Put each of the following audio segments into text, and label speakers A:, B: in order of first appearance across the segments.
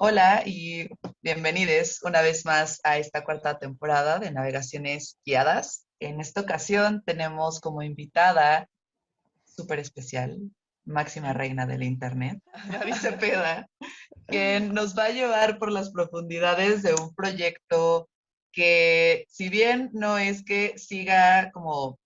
A: Hola y bienvenidos una vez más a esta cuarta temporada de Navegaciones Guiadas. En esta ocasión tenemos como invitada súper especial, máxima reina del Internet, Gaby Cepeda, que nos va a llevar por las profundidades de un proyecto que si bien no es que siga como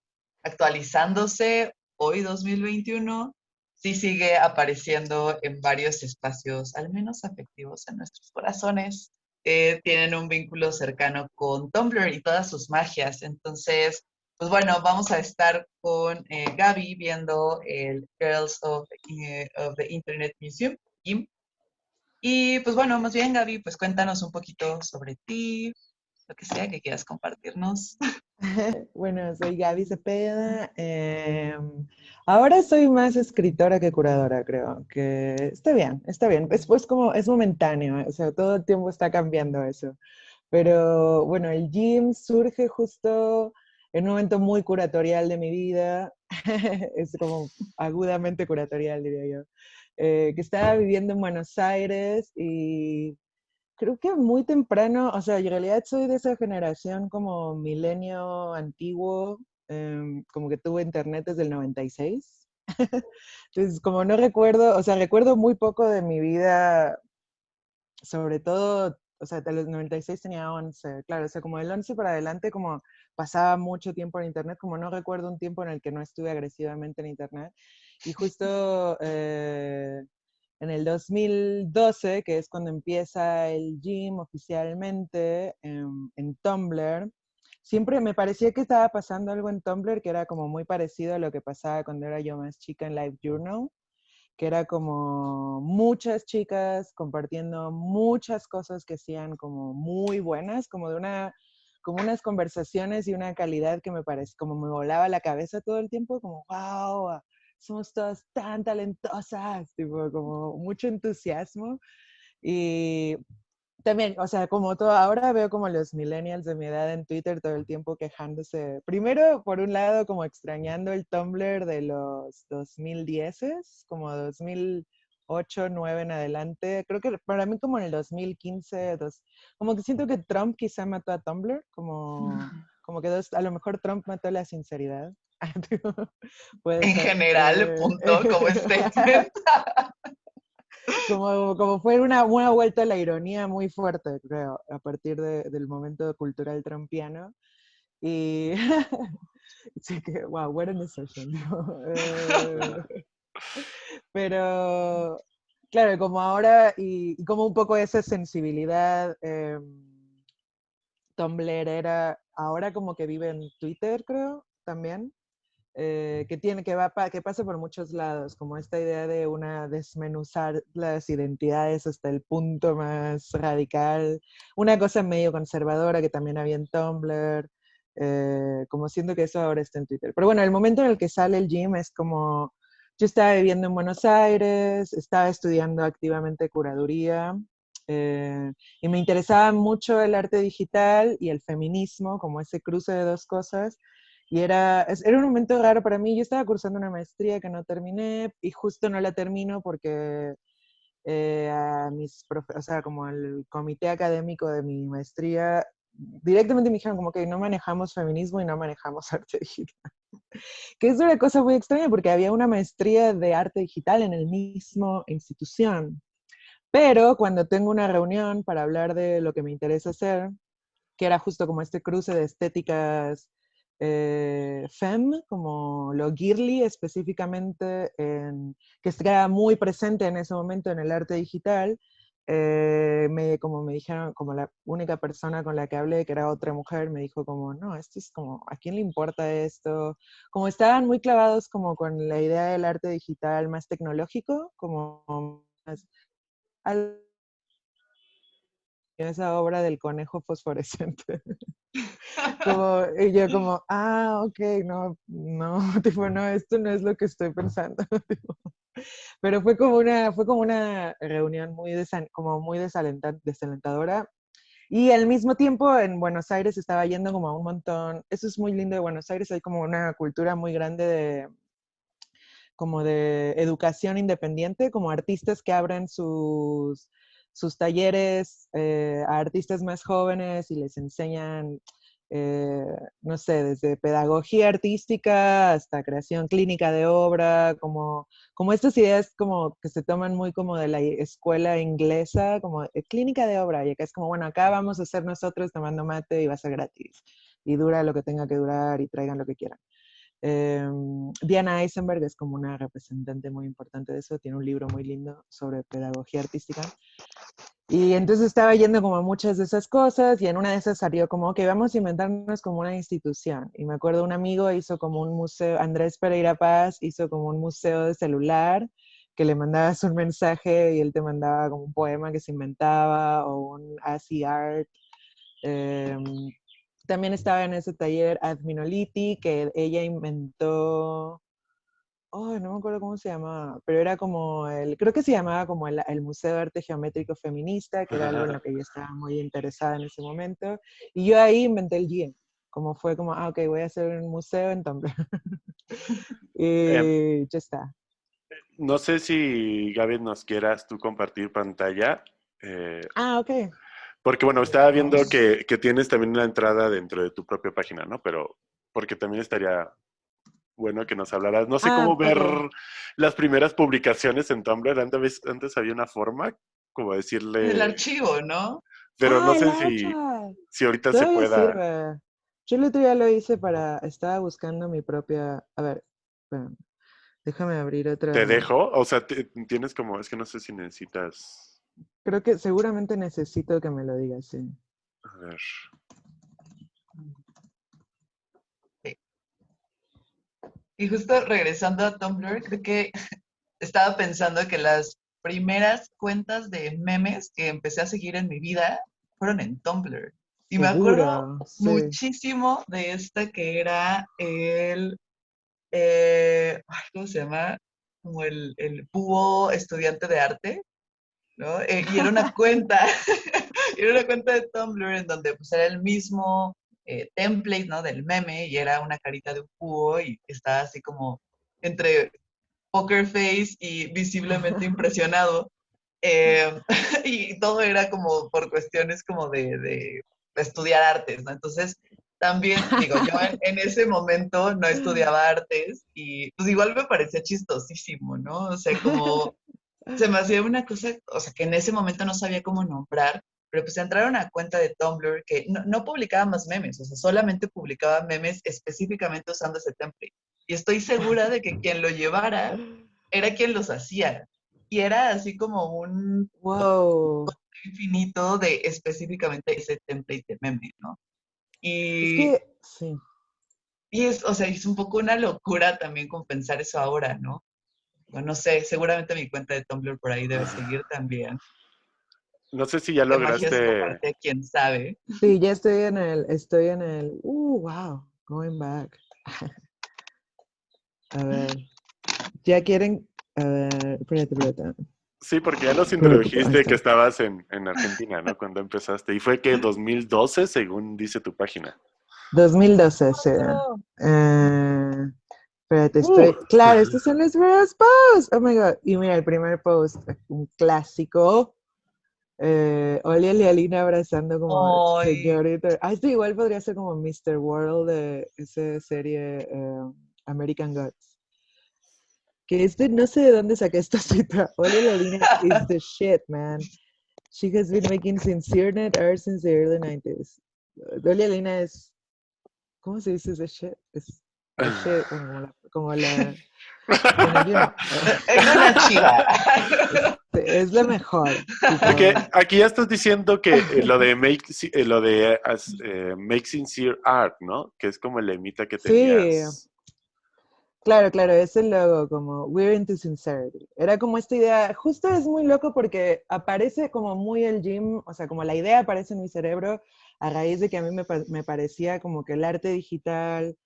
A: actualizándose hoy 2021, sí sigue apareciendo en varios espacios, al menos afectivos en nuestros corazones. Eh, tienen un vínculo cercano con Tumblr y todas sus magias. Entonces, pues bueno, vamos a estar con eh, Gaby viendo el Girls of, eh, of, the Internet Museum. Y pues bueno, más bien Gaby, pues cuéntanos un poquito sobre ti, lo que sea que quieras compartirnos.
B: bueno, soy Gaby Cepeda. Em, ahora soy más escritora que curadora, creo. Que está bien, está bien. Es pues como, es momentáneo, o sea, todo el tiempo está cambiando eso. Pero bueno, el gym surge justo en un momento muy curatorial de mi vida. es como agudamente curatorial, diría yo. Eh, que estaba viviendo en Buenos Aires y creo que muy temprano, o sea, en realidad soy de esa generación como milenio antiguo, em, como que tuve internet desde el 96. Entonces, como no recuerdo, o sea, recuerdo muy poco de mi vida, sobre todo, o sea, de los 96 tenía 11, claro, o sea, como del 11 para adelante, como pasaba mucho tiempo en internet, como no recuerdo un tiempo en el que no estuve agresivamente en internet. Y justo... Eh, en el 2012, que es cuando empieza el gym oficialmente en, Tumblr, siempre me parecía que estaba pasando algo en Tumblr que era como muy parecido a lo que pasaba cuando era yo más chica en Live Journal, que era como muchas chicas compartiendo muchas cosas que hacían como muy buenas, como de una como unas conversaciones y una calidad que me parece como me volaba la cabeza todo el tiempo, como wow, somos todas tan talentosas, tipo, como mucho entusiasmo. Y también, o sea, como todo, ahora veo como los millennials de mi edad en Twitter todo el tiempo quejándose. Primero, por un lado, como extrañando el Tumblr de los 2010, como 2008, 2009 en adelante. Creo que para mí como en el 2015, dos, como que siento que Trump quizá mató a Tumblr, como, como que dos, a lo mejor Trump mató la sinceridad.
A: en general, punto, como
B: como, como fue una, una vuelta a la ironía muy fuerte, creo, a partir del momento cultural trumpiano. Y sí que, wow, what an assertion. Eh, pero, claro, como ahora, y, como un poco esa sensibilidad eh, Tumblr era, ahora como que vive en Twitter, creo, también. Eh, que tiene que va que pasa por muchos lados, como esta idea de una desmenuzar las identidades hasta el punto más radical, una cosa medio conservadora que también había en Tumblr, eh, como siento que eso ahora está en Twitter. Pero bueno, el momento en el que sale el gym es como, yo estaba viviendo en Buenos Aires, estaba estudiando activamente curaduría, eh, y me interesaba mucho el arte digital y el feminismo, como ese cruce de dos cosas, y era, era un momento raro para mí. Yo estaba cursando una maestría que no terminé y justo no la termino porque eh, a mis o sea, como el comité académico de mi maestría directamente me dijeron como que no manejamos feminismo y no manejamos arte digital. que es una cosa muy extraña porque había una maestría de arte digital en el mismo institución. Pero cuando tengo una reunión para hablar de lo que me interesa hacer, que era justo como este cruce de estéticas eh, fem, como lo girly específicamente, en, que está muy presente en ese momento en el arte digital, eh, me, como me dijeron, como la única persona con la que hablé, que era otra mujer, me dijo como, no, esto es como, ¿a quién le importa esto? Como estaban muy clavados como con la idea del arte digital más tecnológico, como más, esa obra del conejo fosforescente. como, y yo como, ah, ok, no, no, tipo, no, esto no es lo que estoy pensando. Pero fue como una, fue como una reunión muy, como muy desalentadora. Y al mismo tiempo en Buenos Aires estaba yendo como a un montón, eso es muy lindo de Buenos Aires, hay como una cultura muy grande de, como de educación independiente, como artistas que abren sus sus talleres eh, a artistas más jóvenes y les enseñan, eh, no sé, desde pedagogía artística hasta creación clínica de obra, como, como estas ideas como que se toman muy como de la escuela inglesa, como clínica de obra, y acá es como, bueno, acá vamos a hacer nosotros tomando mate y va a ser gratis, y dura lo que tenga que durar y traigan lo que quieran. Em, Diana Eisenberg es como una representante muy importante de eso, tiene un libro muy lindo sobre pedagogía artística. Y entonces estaba yendo como a muchas de esas cosas y en una de esas salió como, que vamos a inventarnos como una institución. Y me acuerdo un amigo hizo como un museo, Andrés Pereira Paz hizo como un museo de celular que le mandabas un mensaje y él te mandaba como un poema que se inventaba o un ASI art. Em, también estaba en ese taller Adminoliti, que ella inventó, oh, no me acuerdo cómo se llamaba, pero era como el, creo que se llamaba como el, Museo de Arte Geométrico Feminista, que era algo en lo que ella estaba muy interesada en ese momento. Y yo ahí inventé el GIEM, como fue como, ah, ok, voy a hacer un museo en Tumblr. y ya está.
C: No sé si, Gaby, nos quieras tú compartir pantalla.
B: Eh, ah, ok.
C: Porque, bueno, estaba viendo que, que, tienes también una entrada dentro de tu propia página, ¿no? Pero porque también estaría bueno que nos hablaras. No sé ah, cómo ver las primeras publicaciones en Tumblr. Antes, antes había una forma, como decirle...
A: El archivo, ¿no?
C: Pero no sé si, si ahorita se pueda...
B: Yo el otro día lo hice para... Estaba buscando mi propia... A ver, déjame abrir otra...
C: ¿Te dejo? O sea, tienes como... Es que no sé si necesitas...
B: Creo que seguramente necesito que me lo digas, sí.
C: A ver.
A: Y justo regresando a Tumblr, creo que estaba pensando que las primeras cuentas de memes que empecé a seguir en mi vida fueron en Tumblr. Y me acuerdo muchísimo de esta que era el, eh, ¿cómo se llama? Como el, el búho estudiante de arte. Eh, y era una cuenta, era una cuenta de Tumblr en donde pues era el mismo eh, template, ¿no? Del meme y era una carita de un búho y estaba así como entre poker face y visiblemente impresionado. Eh, y todo era como por cuestiones como de, de, estudiar artes, ¿no? Entonces, también, digo, yo en, ese momento no estudiaba artes y pues igual me parecía chistosísimo, ¿no? O sea, como se me hacía una cosa, o sea, que en ese momento no sabía cómo nombrar, pero pues entraron a cuenta de Tumblr que no, publicaba más memes, o sea, solamente publicaba memes específicamente usando ese template. Y estoy segura de que quien lo llevara era quien los hacía. Y era así como un
B: wow
A: infinito de específicamente ese template de meme, ¿no?
B: Y, es que, sí.
A: Y es, o sea, es un poco una locura también compensar eso ahora, ¿no? No sé, seguramente mi cuenta de Tumblr por ahí debe seguir también.
C: No sé si ya lograste.
A: quién sabe.
B: Sí, ya estoy en el, estoy en el, uh, wow, going back. A ver, ya quieren, a ver, espérate, espérate.
C: Sí, porque ya nos introdujiste que estabas en, en, Argentina, ¿no? Cuando empezaste. Y fue que 2012, según dice tu página.
B: 2012, sí. Eh, Espérate, estoy. Claro, estos son los primeros posts. Oh my god. Y mira, el primer post, un clásico. Eh, Olia y Alina abrazando como señorita. Ah, esto igual podría ser como Mr. World de esa serie eh, American Gods. Que este, no sé de dónde saqué esta cita. Olia y Alina is the shit, man. She has been making sincere net art since the early 90s. Olia Alina es. ¿Cómo se dice ese shit? Es como la...
A: es una chiva.
B: Es lo mejor.
C: Porque aquí ya estás diciendo que eh, lo de make, eh, lo de eh, make sincere art, ¿no? Que es como el emita que tenías.
B: Sí. Claro, claro, es el logo, como We're into Sincerity. Era como esta idea, justo es muy loco porque aparece como muy el gym, o sea, como la idea aparece en mi cerebro a raíz de que a mí me, me parecía como que el arte digital,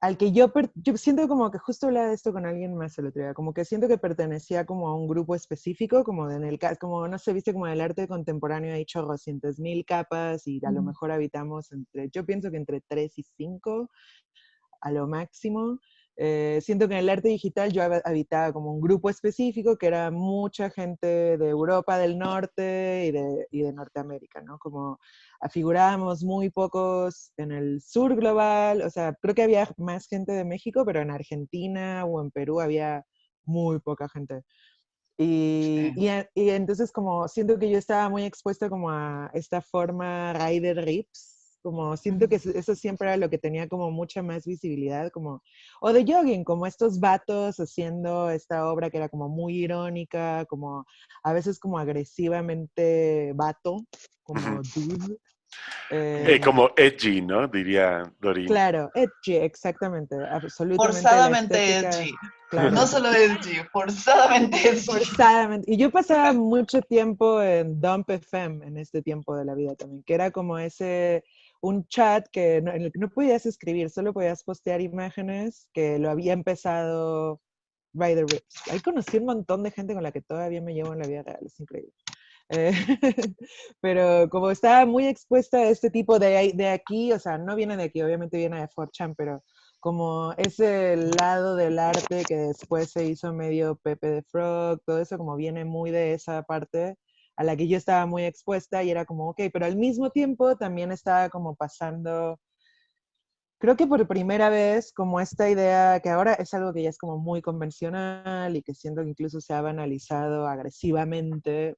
B: al que yo, yo siento como que justo hablaba de esto con alguien más el otro día, como que siento que pertenecía como a un grupo específico, como en el como no se viste como el arte contemporáneo hay chorrocientos mil capas y a lo mejor habitamos entre, yo pienso que entre tres y cinco a lo máximo. Eh, siento que en el arte digital yo habitaba como un grupo específico que era mucha gente de Europa del Norte y de, y de Norteamérica, ¿no? Como afigurábamos muy pocos en el sur global, o sea, creo que había más gente de México, pero en Argentina o en Perú había muy poca gente. Y, y, y, entonces como siento que yo estaba muy expuesta como a esta forma rider rips, como siento que eso siempre era lo que tenía como mucha más visibilidad, como, o de jogging, como estos vatos haciendo esta obra que era como muy irónica, como a veces como agresivamente vato, como dude.
C: Eh, eh, como edgy, ¿no? Diría Dorin.
B: Claro, edgy, exactamente, absolutamente.
A: Forzadamente edgy. No solo edgy, forzadamente edgy.
B: Forzadamente. Y yo pasaba mucho tiempo en Dump FM en este tiempo de la vida también, que era como ese un chat que no, en el que no podías escribir, solo podías postear imágenes que lo había empezado Rider Rips. Ahí conocí un montón de gente con la que todavía me llevo en la vida real, es increíble. Eh, pero como estaba muy expuesta a este tipo de, de aquí, o sea, no viene de aquí, obviamente viene de 4chan, pero como ese lado del arte que después se hizo medio Pepe de Frog, todo eso como viene muy de esa parte, a la que yo estaba muy expuesta y era como, ok, pero al mismo tiempo también estaba como pasando, creo que por primera vez, como esta idea que ahora es algo que ya es como muy convencional y que siento que incluso se ha banalizado agresivamente,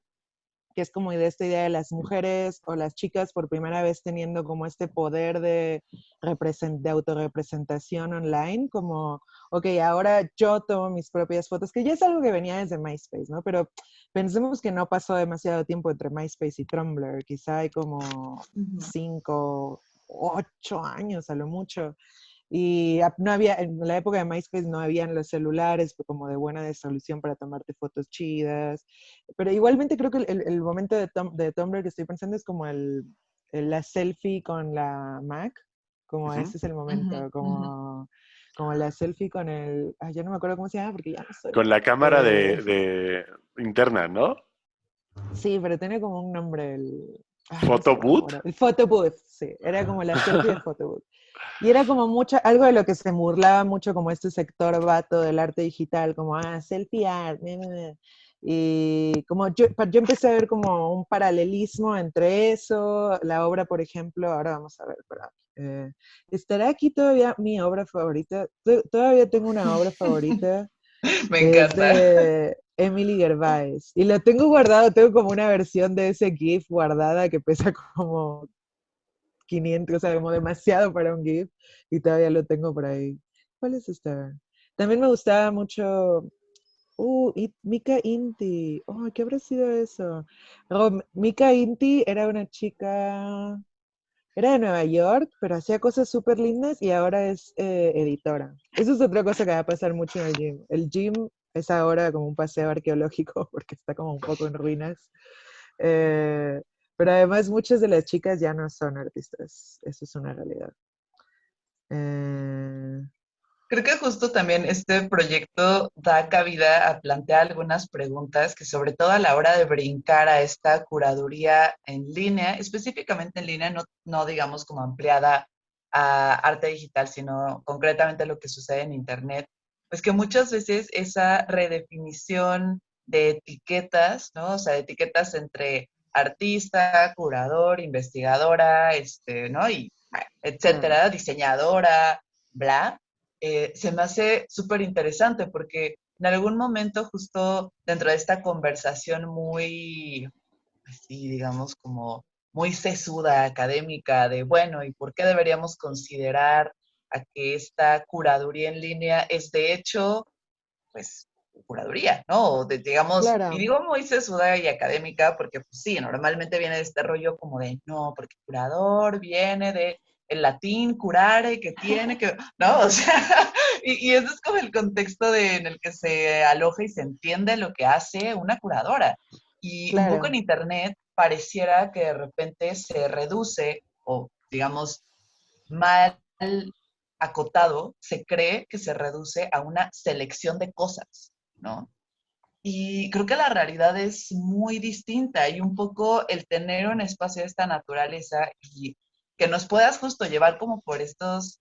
B: que es como de esta idea de las mujeres o las chicas por primera vez teniendo como este poder de, de autorrepresentación online, como, ok, ahora yo tomo mis propias fotos, que ya es algo que venía desde MySpace, ¿no? Pero pensemos que no pasó demasiado tiempo entre MySpace y Tumblr, quizá hay como cinco, ocho años a lo mucho. Y no había, en la época de MySpace no habían los celulares como de buena resolución para tomarte fotos chidas. Pero igualmente creo que el, momento de, de, Tumblr que estoy pensando es como el, la selfie con la Mac. Como ese es el momento, como, como la selfie con el... ya no me acuerdo cómo se llama porque ya no soy...
C: Con la cámara de, de interna, ¿no?
B: Sí, pero tiene como un nombre el...
C: ¿Photobooth?
B: el photobooth, sí. Era como la selfie del photobooth. Y era como mucho, algo de lo que se burlaba mucho como este sector vato del arte digital, como, ah, selfie art, y como yo, yo empecé a ver como un paralelismo entre eso, la obra, por ejemplo, ahora vamos a ver, eh, ¿estará aquí todavía mi obra favorita? Todavía tengo una obra favorita.
A: Me encanta.
B: de Emily Gervais. Y lo tengo guardado, tengo como una versión de ese GIF guardada que pesa como 500, o sea, como demasiado para un GIF y todavía lo tengo por ahí. ¿Cuál es? También me gustaba mucho, uh, Mika Inti. Oh, ¿qué habrá sido eso? Mika Inti era una chica, era de Nueva York, pero hacía cosas súper lindas y ahora es eh, editora. Eso es otra cosa que va a pasar mucho en el gym. El gym es ahora como un paseo arqueológico porque está como un poco en ruinas. Eh, pero además muchas de las chicas ya no son artistas, eso es una realidad. Eh,
A: Creo que justo también este proyecto da cabida a plantear algunas preguntas que sobre todo a la hora de brincar a esta curaduría en línea, específicamente en línea, no, no digamos como ampliada a arte digital, sino concretamente lo que sucede en Internet, pues que muchas veces esa redefinición de etiquetas, ¿no? O sea, de etiquetas entre artista, curador, investigadora, este, ¿no? Y etcétera, diseñadora, bla, eh, se me hace súper interesante porque en algún momento justo dentro de esta conversación muy, así digamos, como muy sesuda, académica, de bueno, ¿y por qué deberíamos considerar a que esta curaduría en línea es de hecho, pues, curaduría, ¿no? De, digamos, y digo muy sesuda y académica porque, pues sí, normalmente viene de este rollo como de, no, porque curador viene de el latín curare, que tiene que, ¿no? O sea, y, y, ese es como el contexto de, en el que se aloja y se entiende lo que hace una curadora. Y un poco en Internet pareciera que de repente se reduce o, digamos, mal acotado, se cree que se reduce a una selección de cosas. ¿No? Y creo que la realidad es muy distinta y un poco el tener un espacio de esta naturaleza y que nos puedas justo llevar como por estos,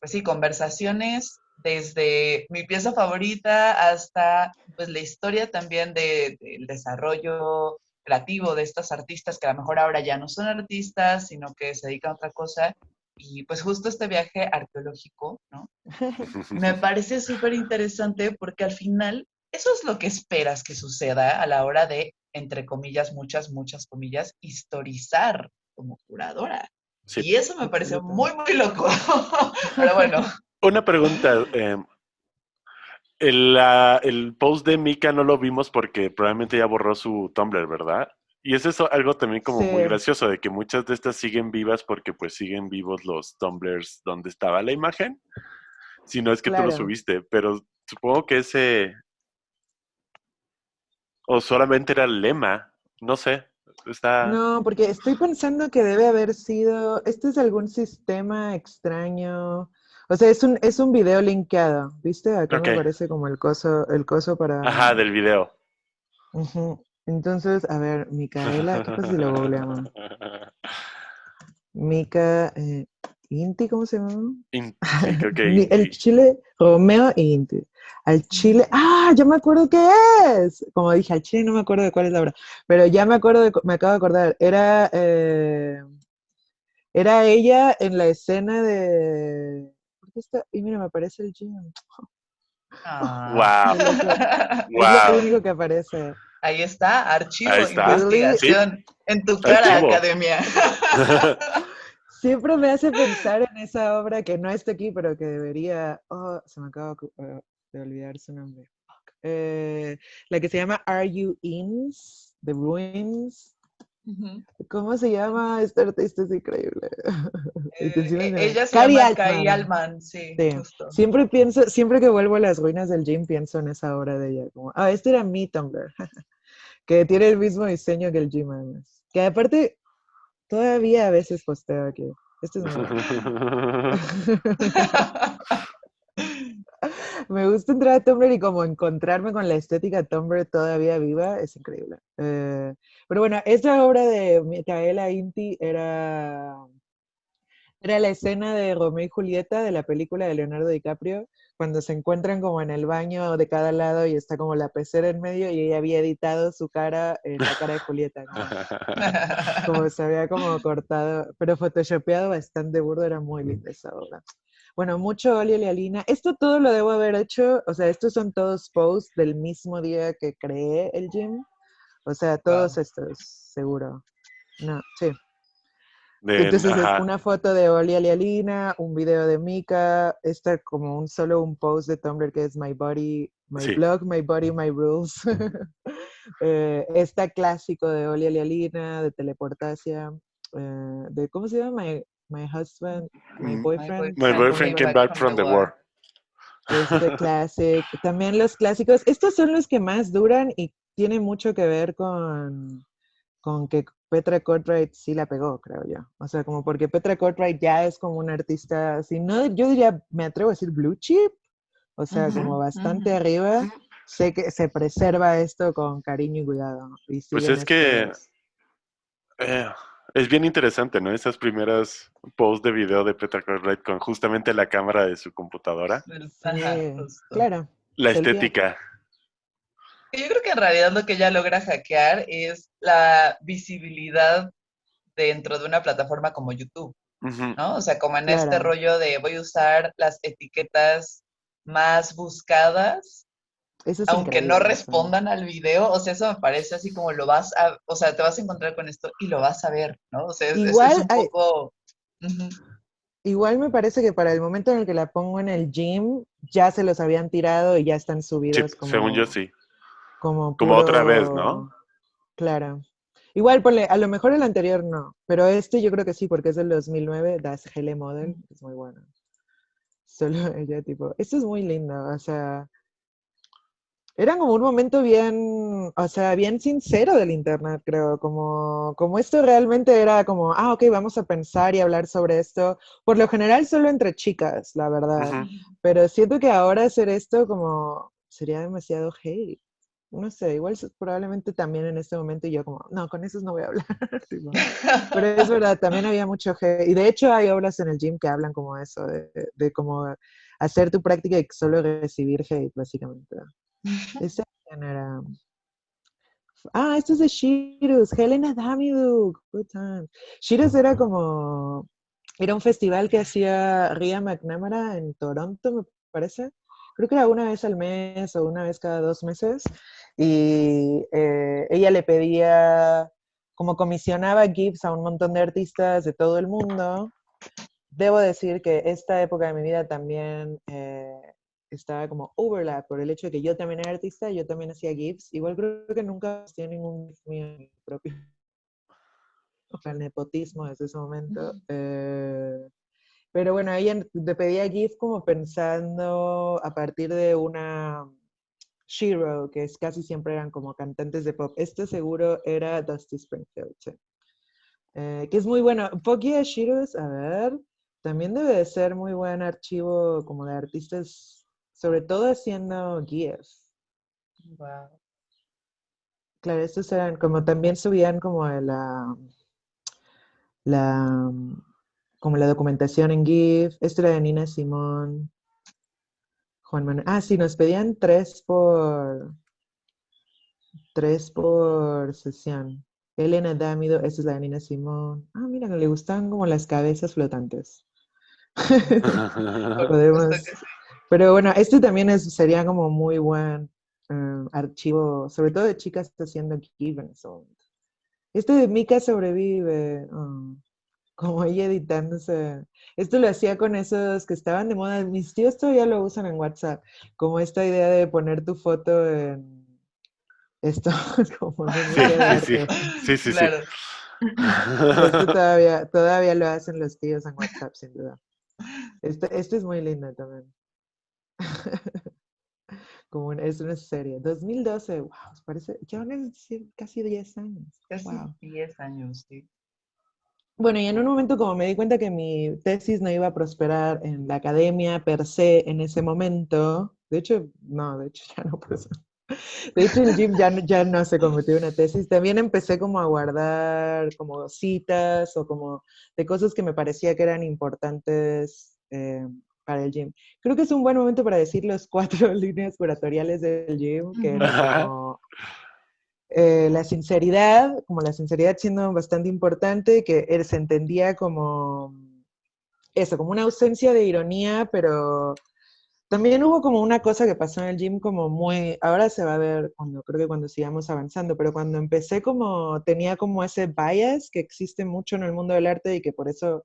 A: pues sí, conversaciones desde mi pieza favorita hasta pues la historia también del desarrollo creativo de estas artistas que a lo mejor ahora ya no son artistas, sino que se dedican a otra cosa. Y pues justo este viaje arqueológico, ¿no? Me parece súper interesante porque al final eso es lo que esperas que suceda a la hora de, entre comillas, muchas, muchas comillas, historizar como curadora. Y eso me parece muy, muy loco. Pero bueno.
C: Una pregunta. Em, el, post de Mika no lo vimos porque probablemente ya borró su Tumblr, ¿verdad? Y es eso algo también como muy gracioso, de que muchas de estas siguen vivas porque pues siguen vivos los Tumblrs donde estaba la imagen. Si no es que tú lo subiste, pero supongo que ese... O solamente era el lema, no sé. Está...
B: No, porque estoy pensando que debe haber sido, este es algún sistema extraño o sea, es un, es un video linkeado, ¿viste? Acá me parece como el coso, el coso para...
C: Ajá, del video.
B: Entonces, a ver, Micaela, ¿qué pasa si lo googleamos? Mica, eh, Inti, ¿cómo se llama?
C: Inti,
B: el Chile, Romeo e Inti. Al Chile, ah, ya me acuerdo qué es. Como dije, al Chile no me acuerdo de cuál es la obra, pero ya me acuerdo, de, me acabo de acordar. Era, eh, era ella en la escena de y mira, me aparece el gym.
C: Ah.
B: Wow. Es lo único que aparece.
A: Ahí está, archivo, de investigación. En tu cara, academia.
B: Siempre me hace pensar en esa obra que no está aquí, pero que debería. Oh, se me acaba de olvidar su nombre. Eh, la que se llama Are You Ins? The Ruins. ¿Cómo se llama esta artista? Es increíble.
A: Eh, e, ella se llama Kai Alman, sí.
B: Siempre pienso, siempre que vuelvo a las ruinas del gym, pienso en esa obra de ella. Como, ah, este era mi Tumblr. que tiene el mismo diseño que el gym, además. Que aparte, todavía a veces posteo aquí. Este es Me gusta entrar a Tumblr y como encontrarme con la estética Tumblr todavía viva, es increíble. Eh, pero bueno, esta obra de Micaela Inti era, era la escena de Romeo y Julieta de la película de Leonardo DiCaprio, cuando se encuentran como en el baño de cada lado y está como la pecera en medio y ella había editado su cara en la cara de Julieta. como se había como cortado, pero photoshopeado bastante burdo, era muy linda esa obra. Bueno, mucho Oli Lealina. Esto todo lo debo haber hecho, o sea, estos son todos posts del mismo día que creé el gym. O sea, todos estos, seguro. No, sí. Entonces es una foto de Oli Alialina, un video de Mika, esta como un solo un post de Tumblr que es My Body, My Blog, My Body, My Rules. eh, esta clásico de Oli Alialina, de Teleportasia, eh, de ¿cómo se llama? My Husband, My mm. Boyfriend.
C: My Boyfriend Came Back from the War.
B: Este clásico. También los clásicos. Estos son los que más duran y tienen mucho que ver con, con que Petra Cartwright sí la pegó, creo yo. O sea, como porque Petra Cartwright ya es como una artista, si no, yo diría, me atrevo a decir blue chip, o sea, como bastante arriba. Sé que se preserva esto con cariño y cuidado.
C: pues es que eh, es bien interesante, ¿no? Esas primeras posts de video de Petra Cartwright con justamente la cámara de su computadora.
B: claro.
C: La estética.
A: Yo creo que en realidad lo que ella logra hackear es la visibilidad dentro de una plataforma como YouTube, ¿no? O sea, como en este rollo de voy a usar las etiquetas más buscadas aunque no respondan al video, o sea, eso me parece así como lo vas a, o sea, te vas a encontrar con esto y lo vas a ver, ¿no? O sea, es, igual, un poco...
B: Igual me parece que para el momento en el que la pongo en el gym, ya se los habían tirado y ya están subidos.
C: como, según yo sí.
B: Como,
C: como otra vez, ¿no?
B: Claro. Igual, ponle, a lo mejor el anterior no, pero este yo creo que sí, porque es del 2009, Das Hele Model, es muy bueno. Solo ella, tipo, esto es muy lindo, o sea, era como un momento bien, o sea, bien sincero del Internet, creo, como, como esto realmente era como, ah, ok, vamos a pensar y hablar sobre esto, por lo general solo entre chicas, la verdad, pero siento que ahora hacer esto como sería demasiado hate. No sé, igual probablemente también en este momento yo como, no, con esos no voy a hablar. pero es verdad, también había mucho hate. Y de hecho hay obras en el gym que hablan como eso, de, de como hacer tu práctica y solo recibir hate, básicamente. Esa era... Ah, esto es de Shirus, Helena Damiduk, good times. Shirus era como, era un festival que hacía Ria McNamara en Toronto, me parece. Creo que era una vez al mes o una vez cada dos meses. Y eh, ella le pedía, como comisionaba GIFs a un montón de artistas de todo el mundo. Debo decir que esta época de mi vida también eh, estaba como overlap por el hecho de que yo también era artista yo también hacía GIFs. Igual creo que nunca hacía ningún GIF mío propio. O sea, el nepotismo desde ese momento. Eh, pero bueno, ella te pedía GIF como pensando a partir de una Shiro, que es, casi siempre eran como cantantes de pop. Este seguro era Dusty Springfield, eh, que es muy bueno. Poki Shiros, a ver, también debe de ser muy buen archivo como de artistas sobre todo haciendo guías. Wow. Claro, estos eran como también subían como la, la como la documentación en GIF. Esto era de Nina Simón. Juan Manuel. Ah, sí, nos pedían tres por tres por sesión. Elena Dámido, esta es la de Nina Simón. Ah, mira, le gustan como las cabezas flotantes. Podemos, pero bueno, este también es, sería como muy buen eh, archivo, sobre todo de chicas haciendo Givens. Este de Mika sobrevive, oh, como ella editándose. Esto lo hacía con esos que estaban de moda. Mis tíos todavía lo usan en WhatsApp, como esta idea de poner tu foto en esto, como
C: sí, sí, sí, claro.
B: Esto todavía, todavía lo hacen los tíos en WhatsApp, sin duda. Este, este es muy lindo también. Como es una serie. 2012, wow, parece, ya van casi 10 años.
A: Casi 10 años, sí.
B: Bueno, y en un momento como me di cuenta que mi tesis no iba a prosperar en la academia per se en ese momento, de hecho, no, de hecho ya no prosperó. De hecho, el gym ya, ya no se convirtió en una tesis. También empecé como a guardar como citas o como de cosas que me parecía que eran importantes eh, para el gym. Creo que es un buen momento para decir los cuatro líneas curatoriales del gym, que como eh, la sinceridad, como la sinceridad siendo bastante importante, que se entendía como eso, como una ausencia de ironía, pero también hubo como una cosa que pasó en el gym como muy, ahora se va a ver cuando, creo que cuando sigamos avanzando, pero cuando empecé como, tenía como ese bias que existe mucho en el mundo del arte y que por eso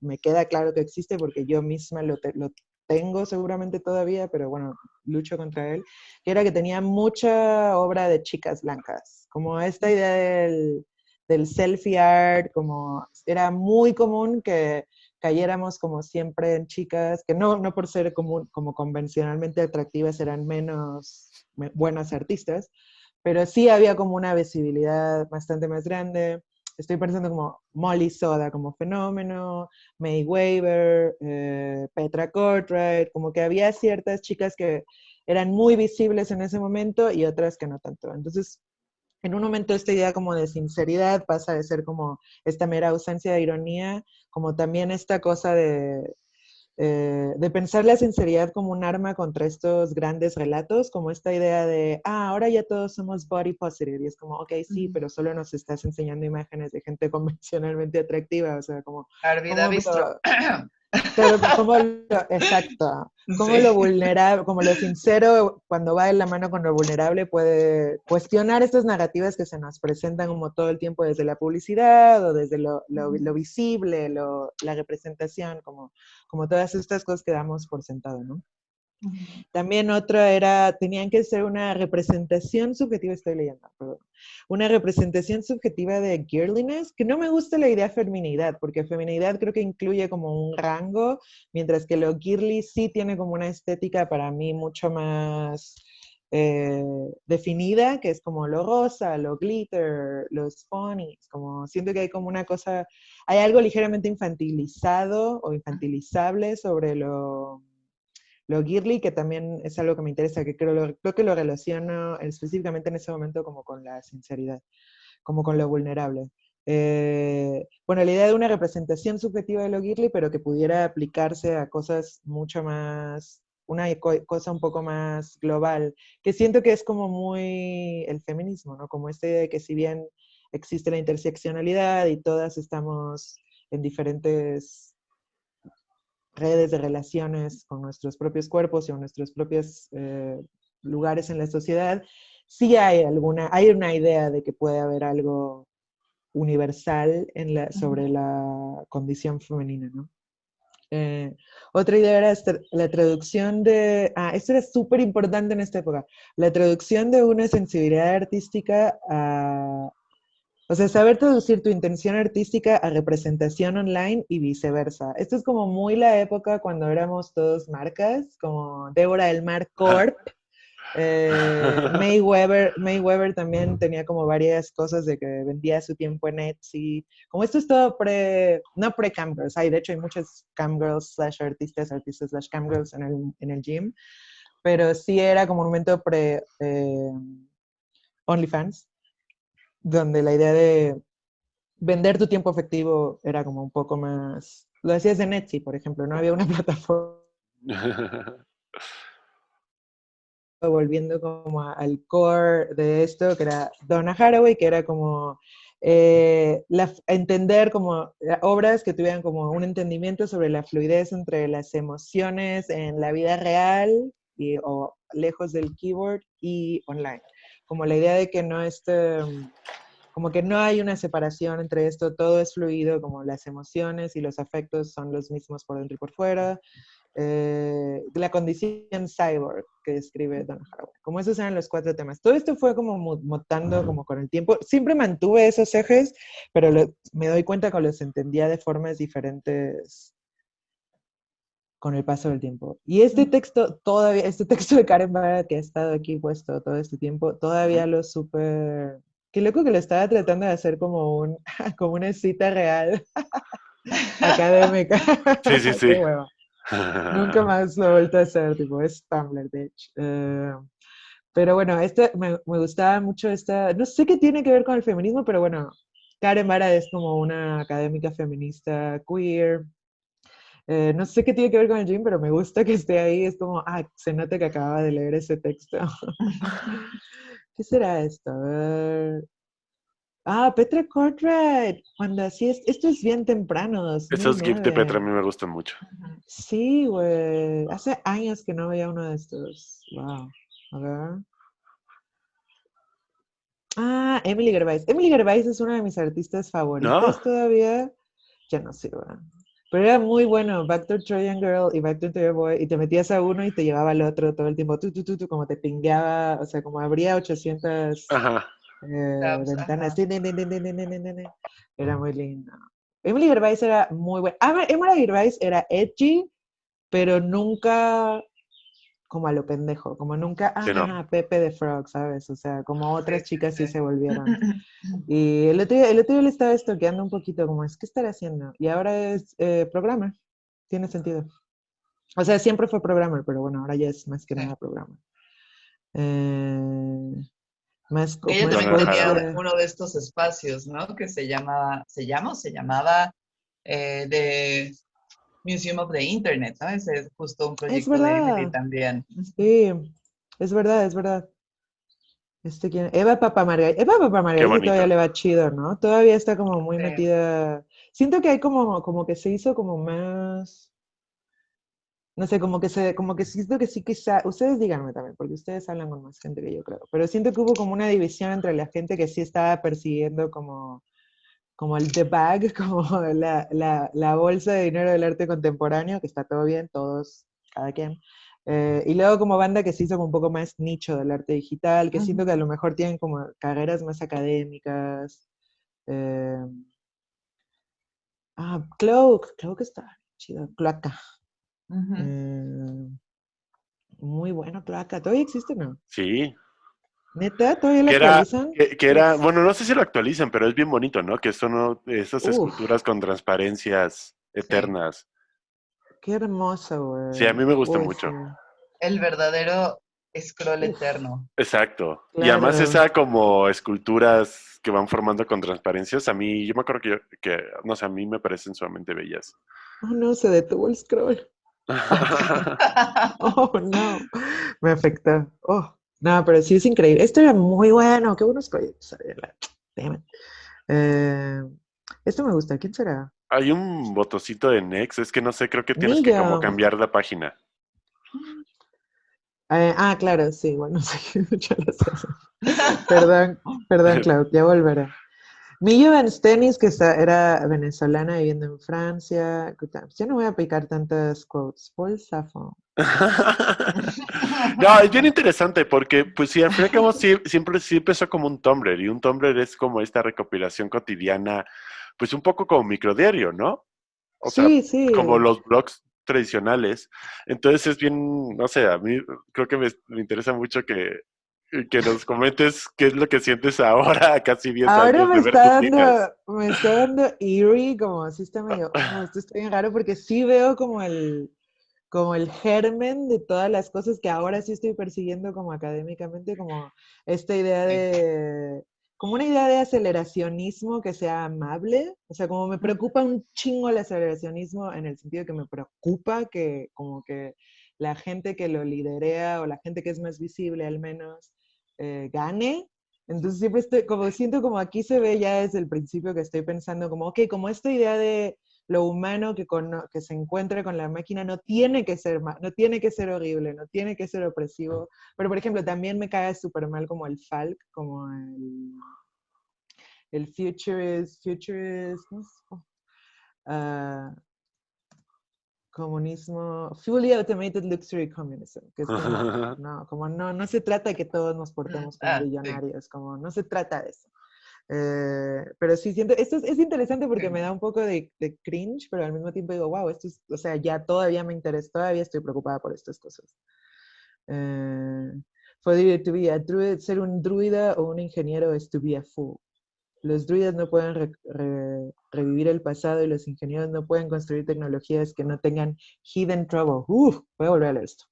B: me queda claro que existe porque yo misma lo, lo, tengo seguramente todavía, pero bueno, lucho contra él, que era que tenía mucha obra de chicas blancas, como esta idea del, del selfie art, como era muy común que cayéramos como siempre en chicas, que no, no por ser como, como convencionalmente atractivas eran menos buenas artistas, pero sí había como una visibilidad bastante más grande estoy pensando como Molly Soda como fenómeno, May Weaver, eh, Petra Cortright, como que había ciertas chicas que eran muy visibles en ese momento y otras que no tanto. Entonces, en un momento esta idea como de sinceridad pasa de ser como esta mera ausencia de ironía, como también esta cosa de eh, de pensar la sinceridad como un arma contra estos grandes relatos, como esta idea de, ah, ahora ya todos somos body positive, y es como, ok, sí, pero solo nos estás enseñando imágenes de gente convencionalmente atractiva, o sea, como...
A: Visto.
B: Pero como lo, exacto, como lo vulnerable, como lo sincero, cuando va en la mano con lo vulnerable, puede cuestionar estas narrativas que se nos presentan como todo el tiempo desde la publicidad o desde lo, lo, lo visible, lo, la representación, como, como todas estas cosas que damos por sentado, ¿no? También otra era, tenían que ser una representación subjetiva, estoy leyendo, perdón, una representación subjetiva de girliness, que no me gusta la idea feminidad, porque feminidad creo que incluye como un rango, mientras que lo girly sí tiene como una estética para mí mucho más eh, definida, que es como lo rosa, lo glitter, los ponies, como siento que hay como una cosa, hay algo ligeramente infantilizado o infantilizable sobre lo lo girly, que también es algo que me interesa, que creo, creo que lo relaciono específicamente en ese momento como con la sinceridad, como con lo vulnerable. eh, bueno, la idea de una representación subjetiva de lo girly, pero que pudiera aplicarse a cosas mucho más, una cosa un poco más global, que siento que es como muy el feminismo, ¿no? Como esta idea de que si bien existe la interseccionalidad y todas estamos en diferentes redes de relaciones con nuestros propios cuerpos y con nuestros propios eh, lugares en la sociedad, sí hay alguna, hay una idea de que puede haber algo universal en la, sobre la condición femenina, ¿no? Eh, otra idea era la traducción de, ah, esto era súper importante en esta época, la traducción de una sensibilidad artística a, o sea, saber traducir tu intención artística a representación online y viceversa. Esto es como muy la época cuando éramos todos marcas, como Débora del Mar Corp. Eh, May, Weber, también tenía como varias cosas de que vendía su tiempo en Etsy. Como esto es todo pre, no pre-camgirls, hay, de hecho hay muchas camgirls slash artistas, artistas slash camgirls en el, en el gym, pero sí era como un momento pre eh, OnlyFans donde la idea de vender tu tiempo efectivo era como un poco más... Lo hacías en Etsy, por ejemplo, no había una plataforma. Volviendo como al core de esto, que era Donna Haraway, que era como eh, entender como obras que tuvieran como un entendimiento sobre la fluidez entre las emociones en la vida real y, o lejos del keyboard y online como la idea de que no esté, como que no hay una separación entre esto, todo es fluido, como las emociones y los afectos son los mismos por dentro y por fuera. Eh, la condición cyborg que describe Don Haraway. Como esos eran los cuatro temas. Todo esto fue como mutando como con el tiempo. Siempre mantuve esos ejes, pero me doy cuenta que los entendía de formas diferentes con el paso del tiempo. Y este texto, todavía, este texto de Karen Barra que ha estado aquí puesto todo este tiempo, todavía lo súper... Qué loco que lo estaba tratando de hacer como, un, como una cita real académica.
C: Sí, sí, sí.
B: Nunca más lo he vuelto a hacer, tipo, es Tumblr, bitch. Eh, pero bueno, este, me, me, gustaba mucho esta, no sé qué tiene que ver con el feminismo, pero bueno, Karen Mara es como una académica feminista queer, eh, no sé qué tiene que ver con el gym, pero me gusta que esté ahí. Es como, ah, se nota que acaba de leer ese texto. ¿Qué será esto? A ver. Ah, Petra Cartwright. Cuando así es, esto es bien temprano.
C: Esos GIFs de Petra a mí me gustan mucho.
B: Sí, güey. Hace años que no veía uno de estos. Wow. A ver. Ah, Emily Gervais. Emily Gervais es una de mis artistas favoritas todavía. Ya no güey. Pero era muy bueno, Back to Trojan Girl y Back to Trojan Boy, y te metías a uno y te llevaba al otro todo el tiempo, tú, tú, tú, tú como te pingueaba, o sea, como abría 800 eh, ventanas. Era muy lindo. Emily Gervais era muy buena. Ah, Emily Gervais era edgy, pero nunca como a lo pendejo, como nunca, ah, Pepe de Frog, ¿sabes? O sea, como otras chicas sí se volvieron. Y el otro, día, el otro día le estaba estoqueando un poquito, como, es, ¿qué estará haciendo? Y ahora es eh, programmer, tiene sentido. O sea, siempre fue programmer, pero bueno, ahora ya es más que nada programmer. Eh,
A: más Ella también tenía uno de estos espacios, ¿no? Que se llamaba, ¿se llama o se llamaba? Eh, de Museum of the Internet, ¿no? Ese es justo un proyecto de Emily también.
B: Sí, es verdad, es verdad. Este, ¿quién? Eva Papamargarita. Eva Papamargarita todavía le va chido, ¿no? Todavía está como muy metida. Siento que hay como, como que se hizo como más. No sé, como que se, como que siento que sí quizá, ustedes díganme también, porque ustedes hablan con más gente que yo creo, pero siento que hubo como una división entre la gente que sí estaba persiguiendo como como el The Bag, como la, la, la, bolsa de dinero del arte contemporáneo, que está todo bien, todos, cada quien. Eh, y luego como banda que se hizo como un poco más nicho del arte digital, que siento que a lo mejor tienen como carreras más académicas. Eh, ah, Cloak, Cloak está chido, Cloaca. Eh, muy bueno, Cloaca. ¿Todavía existe no?
C: Sí,
B: ¿Neta? ¿Todavía lo actualizan?
C: que, era, bueno, no sé si lo actualizan, pero es bien bonito, ¿no? Que son esas esculturas con transparencias eternas.
B: Qué hermoso, güey.
C: Sí, a mí me gusta mucho.
A: El verdadero scroll eterno.
C: Exacto. Y además esa como esculturas que van formando con transparencias, a mí, yo me acuerdo que, que no sé, a mí me parecen sumamente bellas.
B: Oh, no, se detuvo el scroll. oh, no, me afectó. Oh, no, pero sí es increíble. Esto era muy bueno, qué buenos proyectos. Eh, esto me gusta, ¿quién será?
C: Hay un botoncito de Next, es que no sé, creo que tienes que como cambiar la página.
B: Eh, ah, claro, sí, bueno, sí, Perdón, perdón, Clau, ya volveré. Millo Stenis, que era venezolana viviendo en Francia. Yo no voy a picar tantas quotes. Paul.
C: no, es bien interesante porque, pues sí, al fin y al siempre sí empezó como un Tumblr y un Tumblr es como esta recopilación cotidiana, pues un poco como microdiario, ¿no? O sea,
B: sí, sí.
C: como los blogs tradicionales. Entonces es bien, no sé, a mí creo que me, interesa mucho que, que nos comentes qué es lo que sientes ahora, casi 10
B: ahora
C: años.
B: Ahora me, está dando, me está dando eerie, como así está medio, esto está bien raro porque sí veo como el, como el germen de todas las cosas que ahora sí estoy persiguiendo como académicamente, como esta idea de como una idea de aceleracionismo que sea amable, o sea, como me preocupa un chingo el aceleracionismo en el sentido que me preocupa que como que la gente que lo liderea o la gente que es más visible al menos eh, gane. Entonces siempre estoy, como siento como aquí se ve ya desde el principio que estoy pensando como, ok, como esta idea de lo humano que, que se encuentre con la máquina no tiene que ser no tiene que ser horrible, no tiene que ser opresivo. Pero, por ejemplo, también me cae súper mal como el Falk, como el, el Futurist, Futurist, uh, comunismo, fully automated luxury communism, que es como, no, como no, no se trata de que todos nos portemos como ah, millonarios, como no se trata de eso. Eh, pero sí, siento, esto es, interesante porque me da un poco de, cringe, pero al mismo tiempo digo, wow, esto es, o sea, ya todavía me interesa, todavía estoy preocupada por estas cosas. Eh, to be a druid, ser un druida o un ingeniero es to be a fool. Los druidas no pueden revivir el pasado y los ingenieros no pueden construir tecnologías que no tengan hidden trouble. Uf, voy a volver a leer esto.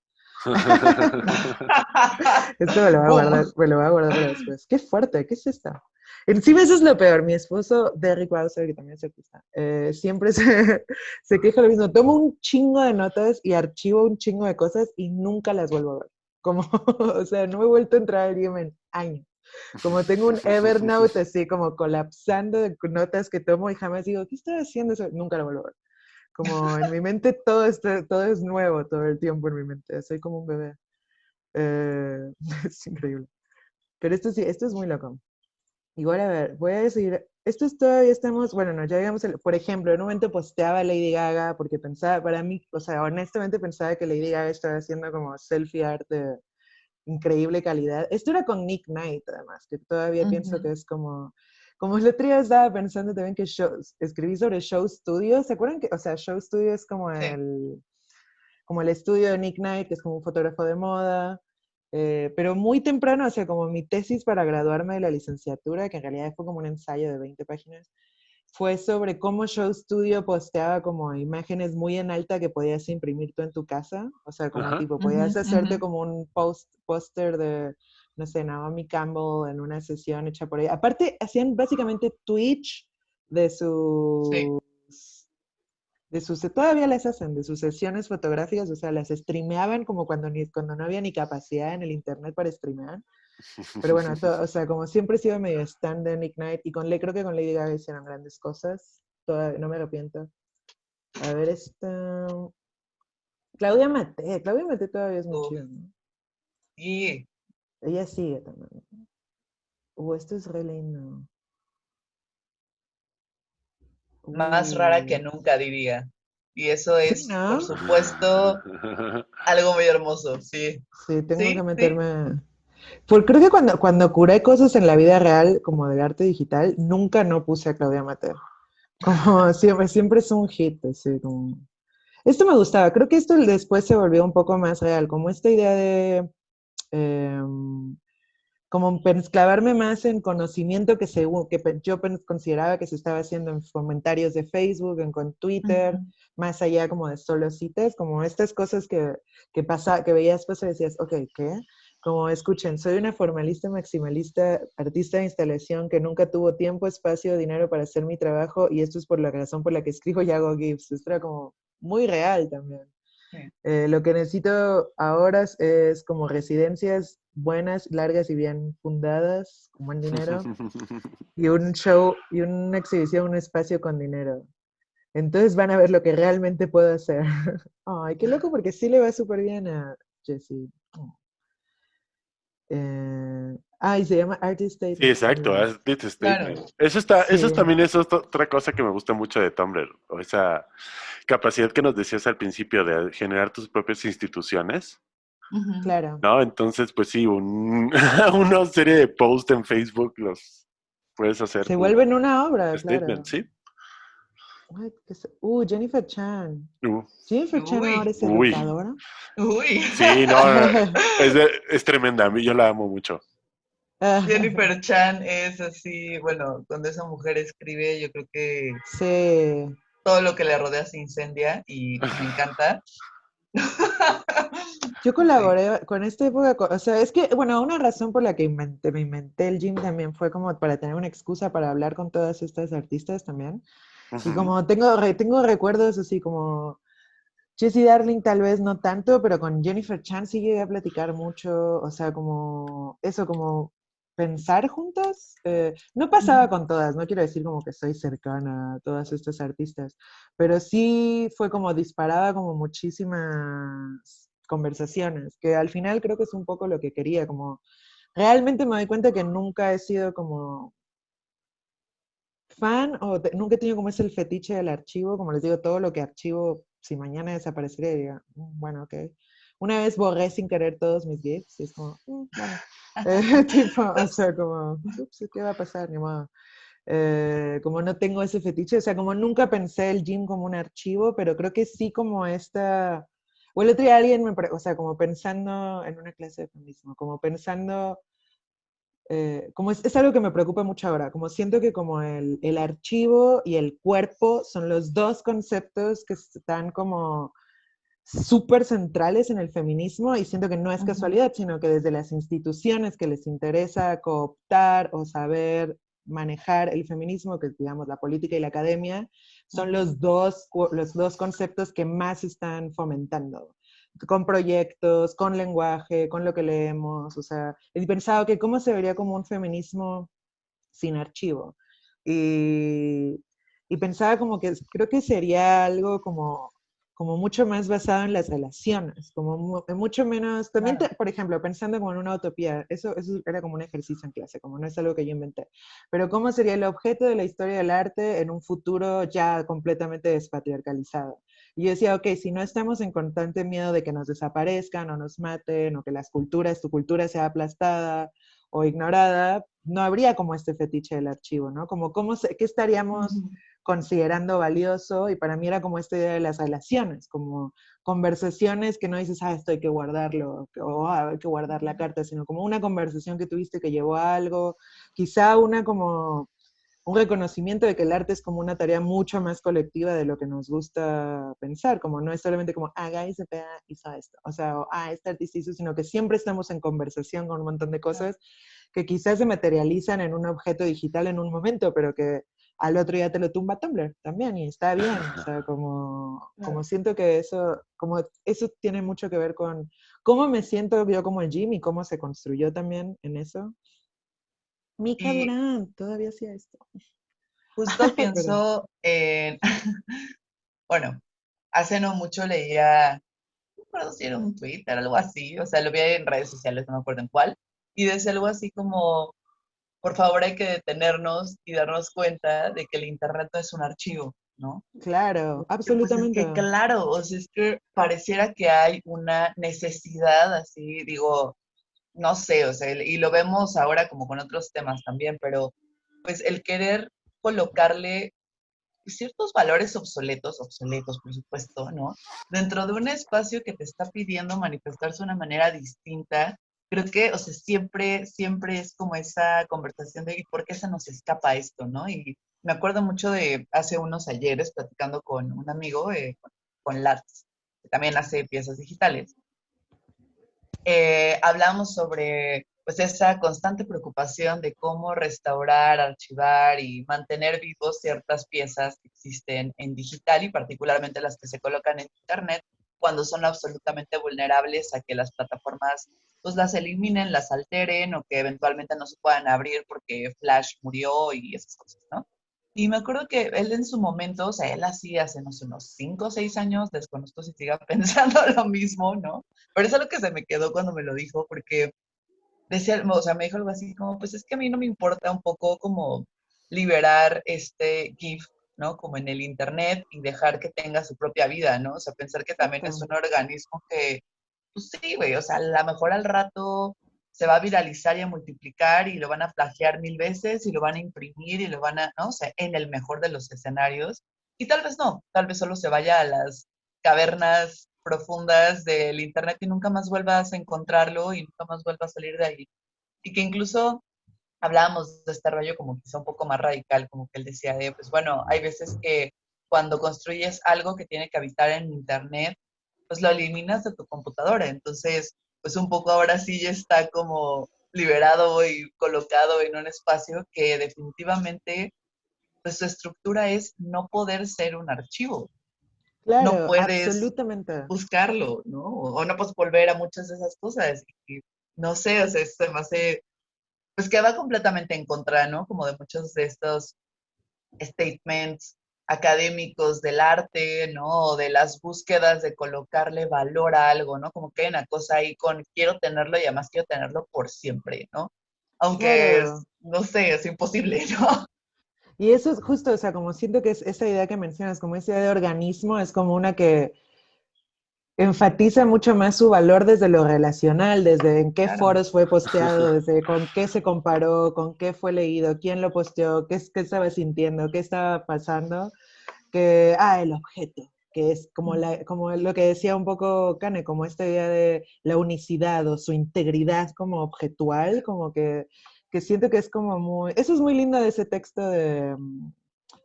B: esto me lo voy a guardar, me lo voy a guardar después. Qué fuerte, ¿qué es esta? Encima eso es lo peor. Mi esposo, Derrick Wauser, que también es artista, eh, siempre se, se, queja lo mismo. Tomo un chingo de notas y archivo un chingo de cosas y nunca las vuelvo a ver. Como, o sea, no me he vuelto a entrar al game en años. Como tengo un Evernote así como colapsando de notas que tomo y jamás digo, ¿qué estoy haciendo? Eso? Nunca lo vuelvo a ver. Como en mi mente todo, está, todo es nuevo todo el tiempo en mi mente. Soy como un bebé. Eh, es increíble. Pero esto sí, esto es muy loco. Igual, a ver, voy a decir, esto es todavía estamos, bueno, no, ya digamos, por ejemplo, en un momento posteaba Lady Gaga porque pensaba, para mí, o sea, honestamente pensaba que Lady Gaga estaba haciendo como selfie art de increíble calidad. Esto era con Nick Knight, además, que todavía pienso que es como, como el otro día estaba pensando también que escribí sobre Show Studio, ¿se acuerdan que, o sea, Show Studio es como el, como el estudio de Nick Knight, que es como un fotógrafo de moda, eh, pero muy temprano, o sea, como mi tesis para graduarme de la licenciatura, que en realidad fue como un ensayo de 20 páginas, fue sobre cómo Show Studio posteaba como imágenes muy en alta que podías imprimir tú en tu casa. O sea, como tipo, podías hacerte como un post, póster de, no sé, Naomi Campbell en una sesión hecha por ella. Aparte, hacían básicamente Twitch de su de sus, todavía las hacen, de sus sesiones fotográficas, o sea, las streameaban como cuando, ni, cuando no había ni capacidad en el internet para streamear. Pero bueno, o sea, como siempre he sido medio stand de Nick Knight, y con, creo que con Lady Gaga hicieron grandes cosas, no me arrepiento. A ver, esta... Claudia Mate, Claudia Mate todavía es muy chida, ¿no?
A: Sí.
B: Ella sigue también. Uh, esto es re lindo.
A: Más rara que nunca, diría. Y eso es, por supuesto, algo muy hermoso, sí.
B: Sí, tengo que meterme. Porque creo que cuando, cuando curé cosas en la vida real, como de arte digital, nunca no puse a Claudia Mateo. Como siempre, siempre es un hit, así como... Esto me gustaba, creo que esto después se volvió un poco más real, como esta idea de... Em, como clavarme más en conocimiento que, se, que yo consideraba que se estaba haciendo en comentarios de Facebook, en con Twitter, más allá como de solo citas, como estas cosas que, que, pasa, que veías pues y decías, ok, ¿qué? como escuchen, soy una formalista maximalista, artista de instalación que nunca tuvo tiempo, espacio, dinero para hacer mi trabajo y esto es por la razón por la que escribo y hago GIFs. Esto era como muy real también. Eh, lo que necesito ahora es, como residencias buenas, largas y bien fundadas, con buen dinero, y un show y una exhibición, un espacio con dinero. Entonces van a ver lo que realmente puedo hacer. Ay, qué loco, porque sí le va súper bien a Jessie. Eh, ah, y se llama Artist Statement.
C: Sí, exacto, Artist Statement. Eso, está, eso también es otra cosa que me gusta mucho de Tumblr, o esa capacidad que nos decías al principio de generar tus propias instituciones.
B: Claro.
C: ¿No? Entonces, pues sí, un, una serie de posts en Facebook los puedes hacer.
B: Se vuelven una obra,
C: statement,
B: claro.
C: sí.
B: Uh, Jennifer Chan. Uh. Jennifer Chan ahora es
A: Uy.
C: Uy. Sí, no, es, es tremenda. A mí yo la amo mucho.
A: Jennifer Chan es así, bueno, cuando esa mujer escribe, yo creo que
B: sí.
A: todo lo que le rodea se incendia y me encanta.
B: Yo colaboré con esta época, o sea, es que, bueno, una razón por la que inventé, me inventé el gym también fue como para tener una excusa para hablar con todas estas artistas también. Y como tengo, tengo recuerdos así como Jessie Darling tal vez no tanto, pero con Jennifer Chan sí llegué a platicar mucho, o sea, como eso, como pensar juntas. Eh, no pasaba con todas, no quiero decir como que soy cercana a todas estas artistas, pero sí fue como disparaba como muchísimas conversaciones, que al final creo que es un poco lo que quería, como realmente me doy cuenta que nunca he sido como fan o nunca he tenido como ese el fetiche del archivo, como les digo, todo lo que archivo, si mañana desaparecería, diría, mm, bueno, ok. Una vez borré sin querer todos mis GIFs y es como, mm, bueno, tipo, o sea, como, ups, ¿qué va a pasar? Ni modo. Eh, como no tengo ese fetiche, o sea, como nunca pensé el gym como un archivo, pero creo que sí como esta, o el otro día alguien me, o sea, como pensando en una clase de feminismo, como pensando eh, como es, algo que me preocupa mucho ahora, como siento que como el, el, archivo y el cuerpo son los dos conceptos que están como súper centrales en el feminismo y siento que no es casualidad, sino que desde las instituciones que les interesa cooptar o saber manejar el feminismo, que es digamos la política y la academia, son los dos, los dos conceptos que más están fomentando con proyectos, con lenguaje, con lo que leemos, o sea, he pensado que cómo se vería como un feminismo sin archivo. Y, y pensaba como que creo que sería algo como, como mucho más basado en las relaciones, como mucho menos, también, por ejemplo, pensando como en una utopía, eso, eso era como un ejercicio en clase, como no es algo que yo inventé, pero cómo sería el objeto de la historia del arte en un futuro ya completamente despatriarcalizado. Y yo decía, ok, si no estamos en constante miedo de que nos desaparezcan o nos maten o que las culturas, tu cultura sea aplastada o ignorada, no habría como este fetiche del archivo, ¿no? Como, ¿cómo ¿qué estaríamos considerando valioso? Y para mí era como esta idea de las relaciones, como conversaciones que no dices, ah, esto hay que guardarlo, o ah, hay que guardar la carta, sino como una conversación que tuviste que llevó a algo, quizá una como un reconocimiento de que el arte es como una tarea mucho más colectiva de lo que nos gusta pensar, como no es solamente como, ah, Guy se hizo esto, o sea, ah, este artista hizo, sino que siempre estamos en conversación con un montón de cosas que quizás se materializan en un objeto digital en un momento, pero que al otro día te lo tumba Tumblr también y está bien, o sea, como, como siento que eso, como eso tiene mucho que ver con cómo me siento yo como el Jim y cómo se construyó también en eso. Mika Durán, todavía hacía esto.
A: Justo pienso en, bueno, hace no mucho leía, no recuerdo si era un Twitter, algo así, o sea, lo vi en redes sociales, no me acuerdo en cuál, y decía algo así como, por favor hay que detenernos y darnos cuenta de que el Internet no es un archivo, ¿no?
B: Claro, absolutamente.
A: Pues es que, claro, o sea, es que pareciera que hay una necesidad así, digo, no sé, o sea, y lo vemos ahora como con otros temas también, pero pues el querer colocarle ciertos valores obsoletos, obsoletos por supuesto, ¿no? Dentro de un espacio que te está pidiendo manifestarse de una manera distinta, creo que, o sea, siempre, siempre es como esa conversación de ¿por qué se nos escapa esto, no? Y me acuerdo mucho de hace unos ayeres platicando con un amigo, eh, con Lats, que también hace piezas digitales, eh, hablamos sobre pues esa constante preocupación de cómo restaurar, archivar y mantener vivos ciertas piezas que existen en digital y particularmente las que se colocan en Internet cuando son absolutamente vulnerables a que las plataformas pues las eliminen, las alteren o que eventualmente no se puedan abrir porque Flash murió y esas cosas, ¿no? Y me acuerdo que él en su momento, o sea, él hacía hace no sé, unos 5 o 6 años, desconozco si siga pensando lo mismo, ¿no? Pero eso es lo que se me quedó cuando me lo dijo, porque decía, o sea, me dijo algo así como, pues es que a mí no me importa un poco como liberar este GIF, ¿no? Como en el Internet y dejar que tenga su propia vida, ¿no? O sea, pensar que también es un organismo que, pues sí, güey, o sea, a lo mejor al rato se va a viralizar y a multiplicar y lo van a plagiar mil veces y lo van a imprimir y lo van a, ¿no? O sea, en el mejor de los escenarios. Y tal vez no, tal vez solo se vaya a las cavernas profundas del Internet y nunca más vuelvas a encontrarlo y nunca más vuelvas a salir de ahí. Y que incluso hablábamos de este rollo como quizá un poco más radical, como que él decía de, pues bueno, hay veces que cuando construyes algo que tiene que habitar en Internet, pues lo eliminas de tu computadora. Entonces, pues un poco ahora sí ya está como liberado y colocado en un espacio que definitivamente, pues su estructura es no poder ser un archivo.
B: Claro,
A: no puedes
B: absolutamente.
A: buscarlo, ¿no? O no puedes volver a muchas de esas cosas. Y, no sé, o sea, se me hace, pues que va completamente en contra, ¿no? Como de muchos de estos statements académicos del arte, ¿no? O de las búsquedas de colocarle valor a algo, ¿no? Como que hay una cosa ahí con quiero tenerlo y además quiero tenerlo por siempre, ¿no? Aunque, no sé, es imposible, ¿no?
B: Y eso es justo, o sea, como siento que es esa idea que mencionas, como esa idea de organismo, es como una que enfatiza mucho más su valor desde lo relacional, desde en qué foros fue posteado, desde con qué se comparó, con qué fue leído, quién lo posteó, qué, qué estaba sintiendo, qué estaba pasando, que, ah, el objeto, que es como, la, como lo que decía un poco Kane, como esta idea de la unicidad o su integridad como objetual, como que que siento que es como muy, eso es muy lindo de ese texto de,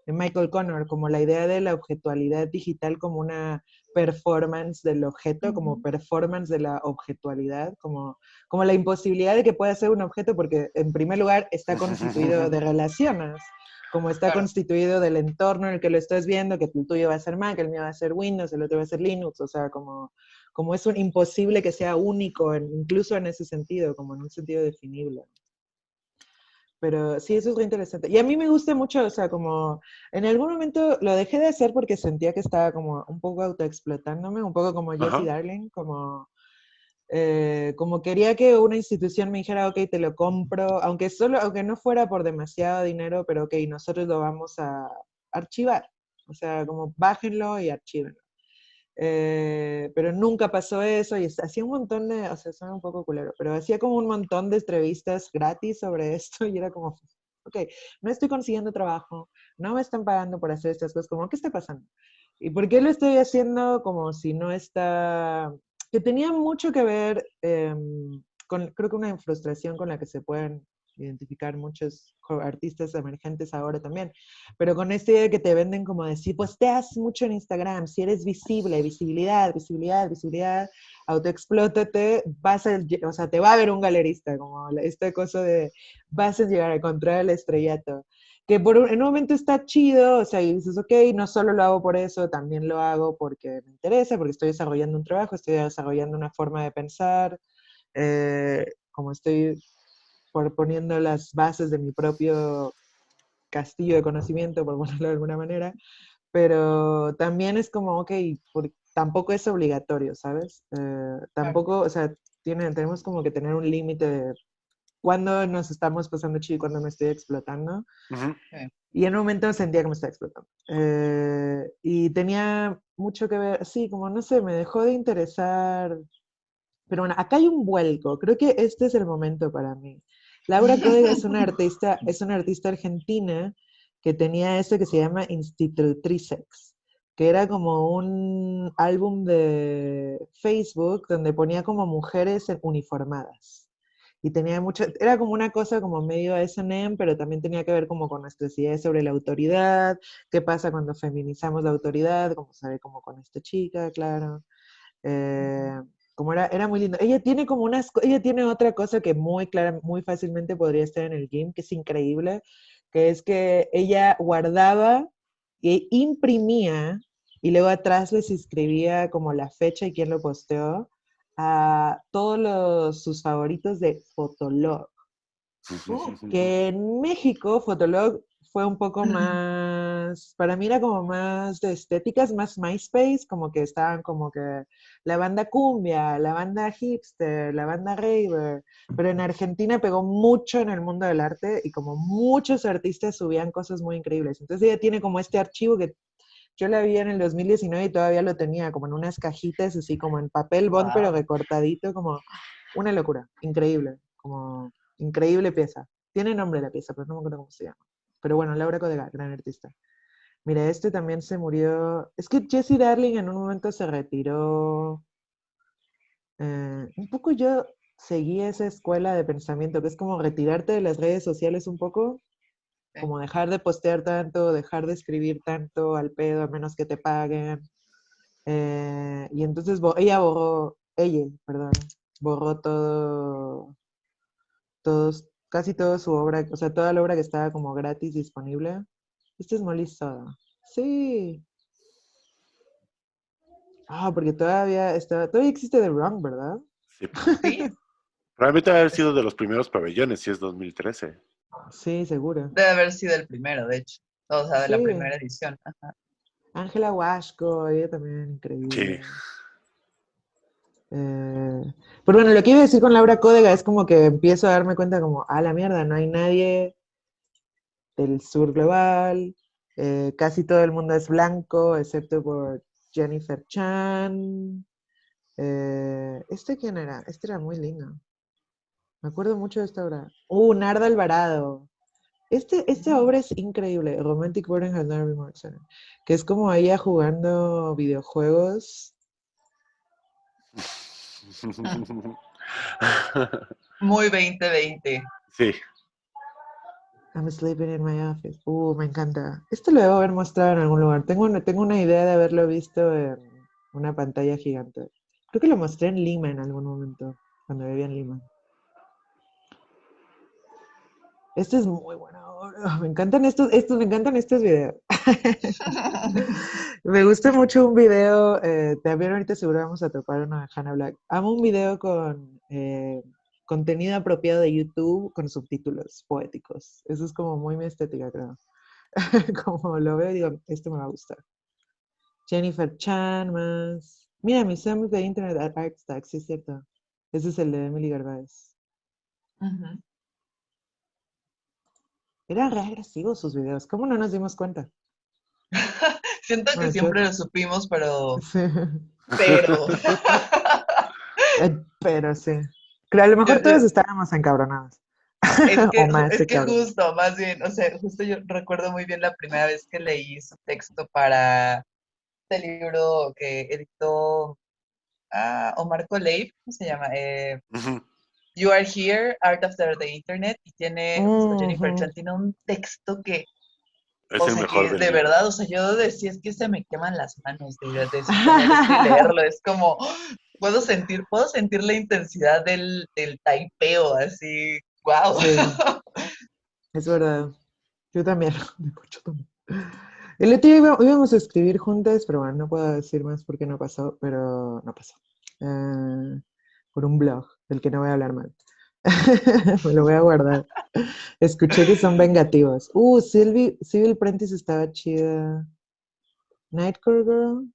B: de Michael Connor, como la idea de la objetualidad digital como una performance del objeto, como performance de la objetualidad, como, como la imposibilidad de que pueda ser un objeto porque en primer lugar está constituido de relaciones, como está constituido del entorno en el que lo estás viendo, que el tuyo va a ser Mac, el mío va a ser Windows, el otro va a ser Linux, o sea, como, como es un imposible que sea único, incluso en ese sentido, como en un sentido definible. Pero sí, eso es muy interesante. Y a mí me gusta mucho, o sea, como en algún momento lo dejé de hacer porque sentía que estaba como un poco autoexplotándome, un poco como Jessie Darling, como, eh, como quería que una institución me dijera, ok, te lo compro, aunque, solo, aunque no fuera por demasiado dinero, pero ok, nosotros lo vamos a archivar. O sea, como bájenlo y archívenlo. Eh, pero nunca pasó eso y hacía un montón de, o sea, suena un poco culero, pero hacía como un montón de entrevistas gratis sobre esto y era como, ok, no estoy consiguiendo trabajo, no me están pagando por hacer estas cosas, como, ¿qué está pasando? ¿Y por qué lo estoy haciendo como si no está, que tenía mucho que ver em, con, creo que una frustración con la que se pueden identificar muchos artistas emergentes ahora también, pero con esta idea que te venden como decir, pues te mucho en Instagram, si eres visible, visibilidad, visibilidad, visibilidad, autoexplótate, vas a, o sea, te va a ver un galerista, como esta cosa de vas a llegar a encontrar el estrellato que por en un momento está chido, o sea, y dices, ok, no solo lo hago por eso, también lo hago porque me interesa, porque estoy desarrollando un trabajo, estoy desarrollando una forma de pensar, eh, como estoy por poniendo las bases de mi propio castillo de conocimiento, por ponerlo de alguna manera, pero también es como, ok, tampoco es obligatorio, ¿sabes? Eh, tampoco, o sea, tiene, tenemos como que tener un límite de cuándo nos estamos pasando chido y cuándo me estoy explotando. Y en un momento sentía que me estaba explotando. Eh, y tenía mucho que ver, sí, como no sé, me dejó de interesar. Pero bueno, acá hay un vuelco. Creo que este es el momento para mí. Laura Códega es una artista, es una artista argentina que tenía eso que se llama Institutricex, que era como un álbum de Facebook donde ponía como mujeres uniformadas. Y tenía mucho, era como una cosa como medio S&M, pero también tenía que ver como con nuestras ideas sobre la autoridad, qué pasa cuando feminizamos la autoridad, como sabe como con esta chica, claro. Eh, como era, era muy lindo. Ella tiene como unas, ella tiene otra cosa que muy clara, muy fácilmente podría estar en el game, que es increíble, que es que ella guardaba e imprimía y luego atrás les escribía como la fecha y quién lo posteó a todos los, sus favoritos de Fotolog. que en México Fotolog fue un poco más, para mí era como más de estéticas, más MySpace, como que estaban como que la banda cumbia, la banda hipster, la banda raver, pero en Argentina pegó mucho en el mundo del arte y como muchos artistas subían cosas muy increíbles. Entonces ella tiene como este archivo que yo la vi en el 2019 y todavía lo tenía como en unas cajitas, así como en papel bond, pero recortadito, como una locura, increíble, como increíble pieza. Tiene nombre la pieza, pero no me acuerdo cómo se llama. Pero bueno, Laura Codega, gran artista. Mira, este también se murió. Es que Jesse Darling en un momento se retiró. Eh, un poco yo seguí esa escuela de pensamiento, que es como retirarte de las redes sociales un poco, como dejar de postear tanto, dejar de escribir tanto al pedo, a menos que te paguen. Eh, y entonces ella borró, ella, perdón, borró todo, todos, casi toda su obra, o sea, toda la obra que estaba como gratis disponible. Este es Molly Soda. Sí. Ah, porque todavía está, todavía existe The Wrong, ¿verdad?
C: Sí. Probablemente debe haber sido de los primeros pabellones, si es 2013.
B: Sí, seguro.
A: Debe haber sido el primero, de hecho. O sea, de la primera edición.
B: Ángela Wasco, ella también increíble. Sí. Eh, pero bueno, lo que iba a decir con Laura Códega es como que empiezo a darme cuenta como, a la mierda, no hay nadie del sur global, eh, casi todo el mundo es blanco, excepto por Jennifer Chan. Eh, ¿Este quién era? Este era muy lindo. Me acuerdo mucho de esta obra. Uh, Narda Alvarado. Este, esta obra es increíble, Romantic Boarding Has Never Been More que es como ella jugando videojuegos
A: Muy 2020.
C: Sí.
B: I'm sleeping in my office. Uh, me encanta. Esto lo debo haber mostrado en algún lugar. Tengo una, tengo una idea de haberlo visto en una pantalla gigante. Creo que lo mostré en Lima en algún momento, cuando vivía en Lima. Este es muy bueno. Me encantan estos, estos, me encantan estos videos. me gusta mucho un video, eh, también ahorita seguro vamos a topar una de Hannah Black. Amo un video con eh, contenido apropiado de YouTube con subtítulos poéticos. Eso es como muy mi estética, creo. como lo veo, digo, esto me va a gustar. Jennifer Chan más. Mira, mis amigos de Internet at Artstack, sí es cierto. Ese es el de Emily Gervais. Eran re agresivos sus videos. ¿Cómo no nos dimos cuenta?
A: Siento que siempre lo supimos, pero. Pero.
B: Eh, pero sí. Pero a lo mejor todos estábamos encabronados.
A: Es que, es que justo, más bien, o sea, justo yo recuerdo muy bien la primera vez que leí su texto para este libro que editó ah, Omar Coleib, ¿cómo se llama? Eh, You Are Here, Art After the Internet, y tiene, Jennifer Chan tiene un texto que,
C: es el mejor
A: de verdad, o sea, yo decía, es que se me queman las manos de, de, de, leerlo, es como, puedo sentir, puedo sentir la intensidad del, del taipeo, así, wow.
B: Es verdad, yo también, mucho también. El otro día íbamos a escribir juntas, pero bueno, no puedo decir más porque no pasó, pero no pasó. Uh, por un blog del que no voy a hablar mal. Me lo voy a guardar. Escuché que son vengativos. Uh, Sylvie, Civil Prentice estaba chida. Nightcore Girl.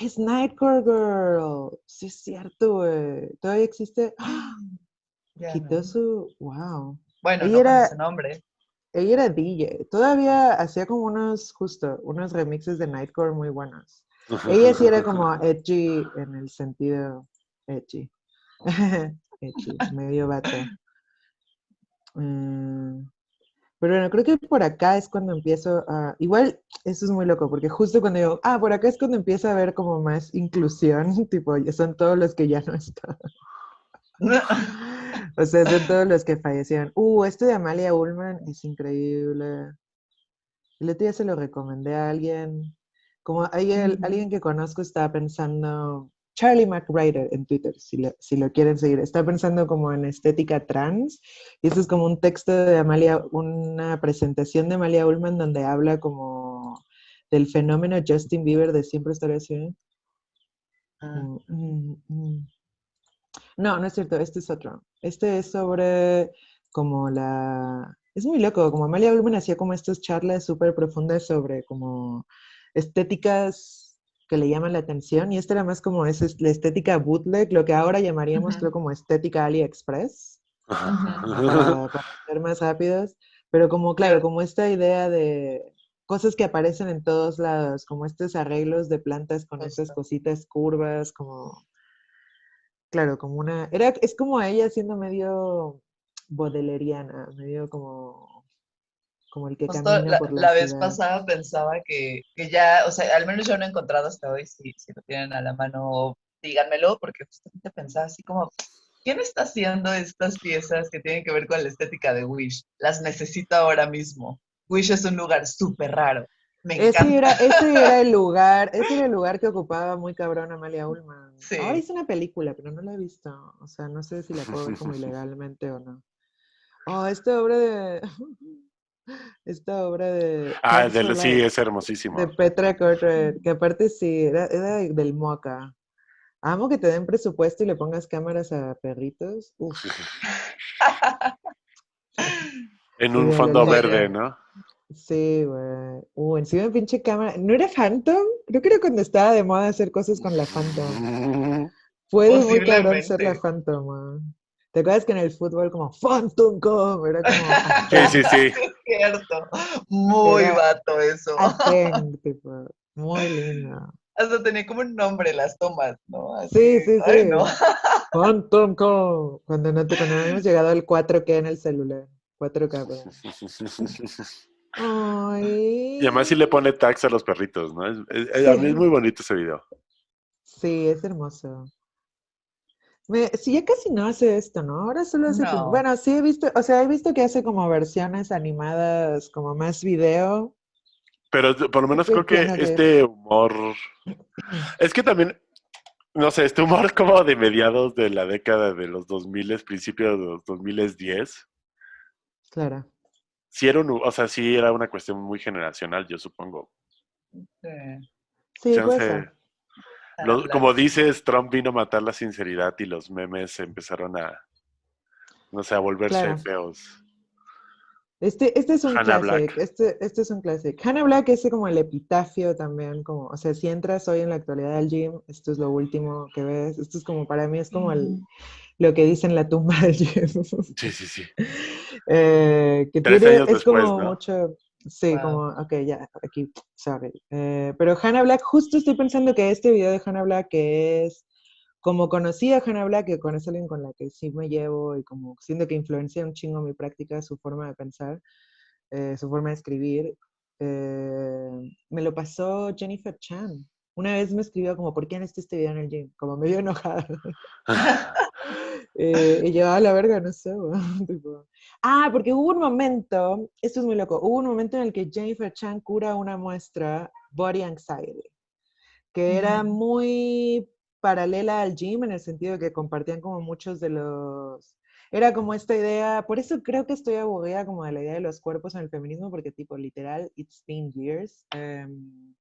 B: Es Nightcore Girl. Sí, es cierto, güey. ¿Todavía existe? Quitó su. Wow.
A: Bueno, ella no era, su nombre.
B: Ella era DJ. Todavía hacía como unos, justo, unos remixes de Nightcore muy buenos. Ella sí era como edgy en el sentido edgy. medio vato. Mm, pero bueno, creo que por acá es cuando empiezo a... Igual, eso es muy loco, porque justo cuando digo, ah, por acá es cuando empieza a haber como más inclusión, tipo, son todos los que ya no están. o sea, son todos los que fallecieron. Uh, este de Amalia Ullman es increíble. El otro día se lo recomendé a alguien. Como alguien, alguien que conozco estaba pensando Charlie McWriter en Twitter, si lo, si lo quieren seguir. Está pensando como en estética trans. Y eso es como un texto de Amalia, una presentación de Amalia Ullman donde habla como del fenómeno Justin Bieber de siempre estar así.
A: Ah.
B: Mm, mm, mm. No, no es cierto, este es otro. Este es sobre como la... Es muy loco, como Amalia Ullman hacía como estas charlas súper profundas sobre como estéticas que le llaman la atención y esta era más como es la estética bootleg, lo que ahora llamaríamos
A: Ujú.
B: creo como estética AliExpress,
A: Ujú.
B: para, para ser más rápidos, pero como claro, como esta idea de cosas que aparecen en todos lados, como estos arreglos de plantas con estas cositas curvas, como claro, como una era es como ella siendo medio bodeleriana, medio como como el que
A: Justo
B: camina
A: la,
B: por la
A: la vez
B: ciudad.
A: pasada pensaba que, que ya, o sea, al menos yo no he encontrado hasta hoy, si, si lo tienen a la mano, díganmelo, porque justamente pensaba así como, ¿quién está haciendo estas piezas que tienen que ver con la estética de Wish? Las necesito ahora mismo. Wish es un lugar súper raro. Me
B: Ese
A: encanta.
B: era, ese era el lugar, ese era el lugar que ocupaba muy cabrón Amalia Ullman.
A: Sí.
B: Ahora hizo una película, pero no la he visto. O sea, no sé si la puedo ver como ilegalmente o no. Oh, esta obra de. Esta obra de.
C: Ah, sí, es hermosísimo.
B: De Petra Cortred, que aparte sí, era, era del Moca. Amo que te den presupuesto y le pongas cámaras a perritos. Uf,
C: En
B: Sí,
C: un fondo verde, ¿no?
B: sí, güey. Uh, encima de pinche cámara. ¿No era Phantom? Creo que era cuando estaba de moda hacer cosas con la Phantom. Puede muy cabrón ser la. Phantom, man. ¿Te acuerdas que en el fútbol como Phantom Com? Era como
C: Sí, sí, sí.
A: Es cierto. Muy
B: Era-
A: vato eso.
B: tipo, muy lindo.
A: Hasta tenía como un nombre las tomas, ¿no? Así,
B: Sí, sí,
A: ay,
B: sí.
A: no.
B: Phantom Com. Cuando, no te, cuando habíamos llegado al 4K en el celular. 4K, perdón. Ay.
C: Y además sí le pone tags a los perritos, ¿no? Es- es- a mí es muy bonito ese video.
B: Sí, es hermoso. Me, sí, ya casi no hace esto, ¿no? Ahora solo hace como,
A: No.
B: bueno, sí he visto, o sea, he visto que hace como versiones animadas, como más video.
C: Pero por lo menos creo que este humor... Es que también, no sé, este humor como de mediados de la década de los 2000, principios de los 2010,
B: Claro.
C: sí era, un, o sea, sí era una cuestión muy generacional, yo supongo.
A: Sí.
B: Sí,
C: Chance- como dices, Trump vino a matar la sinceridad y los memes empezaron a, no sé, a volverse
B: Claro.
C: feos.
B: Este, este es un
C: Hannah
B: classic, este, este es un classic. Hannah Black es como el epitafio también, como, o sea, si entras hoy en la actualidad al gym, esto es lo último que ves, esto es como, para mí es como el,
A: Ujú.
B: lo que dice en la tumba del gym.
C: Sí, sí, sí.
B: Eh, que
C: Tres
B: tiene,
C: años
B: es
C: después,
B: como
C: ¿no?
B: mucho, sí,
A: Wow.
B: como, ok, ya, aquí, sorry. Eh, pero Hannah Black, justo estoy pensando que este video de Hannah Black, que es como conocí a Hannah Black, que con es alguien con la que sí me llevo y como siento que influencia un chingo mi práctica, su forma de pensar, eh, su forma de escribir, eh, me lo pasó Jennifer Chan. Una vez me escribió como, ¿por qué han este video en el gym? Como medio enojada. Eh, y yo, a la verga, no sé, tipo. Ah, porque hubo un momento, esto es muy loco, hubo un momento en el que Jennifer Chan cura una muestra Body Anxiety, que era muy paralela al gym en el sentido de que compartían como muchos de los... Era como esta idea, por eso creo que estoy aburrida como de la idea de los cuerpos en el feminismo, porque tipo, literal, it's been years. em,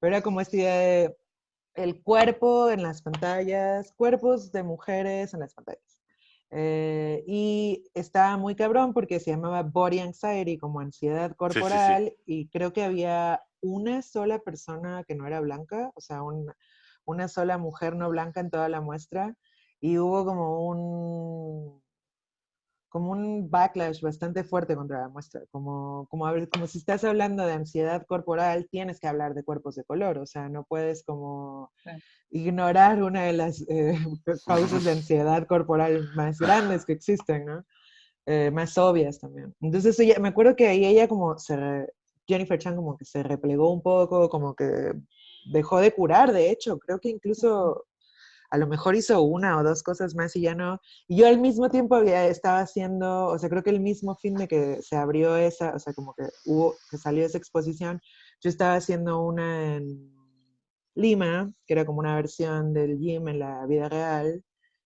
B: pero era como esta idea de el cuerpo en las pantallas, cuerpos de mujeres en las pantallas. Eh, y estaba muy cabrón porque se llamaba Body Anxiety, como ansiedad
C: sí.
B: corporal, y creo que había una sola persona que no era blanca, o sea, un- una sola mujer no blanca en toda la muestra, y hubo como un como un backlash bastante fuerte contra la muestra, como, como, como si estás hablando de ansiedad corporal, tienes que hablar de cuerpos de color, o sea, no puedes como ignorar una de las eh, causas de ansiedad corporal más grandes que existen, ¿no? Eh, más obvias también. Entonces, ella, me acuerdo que ahí ella como se, re- Jennifer Chan como que se replegó un poco, como que dejó de curar, de hecho, creo que incluso a lo mejor hizo una o dos cosas más y ya no. Y yo al mismo tiempo había, estaba haciendo, o sea, creo que el mismo fin de que se abrió esa, o sea, como que hubo, que salió esa exposición, yo estaba haciendo una en, Lima, que era como una versión del gym en la vida real,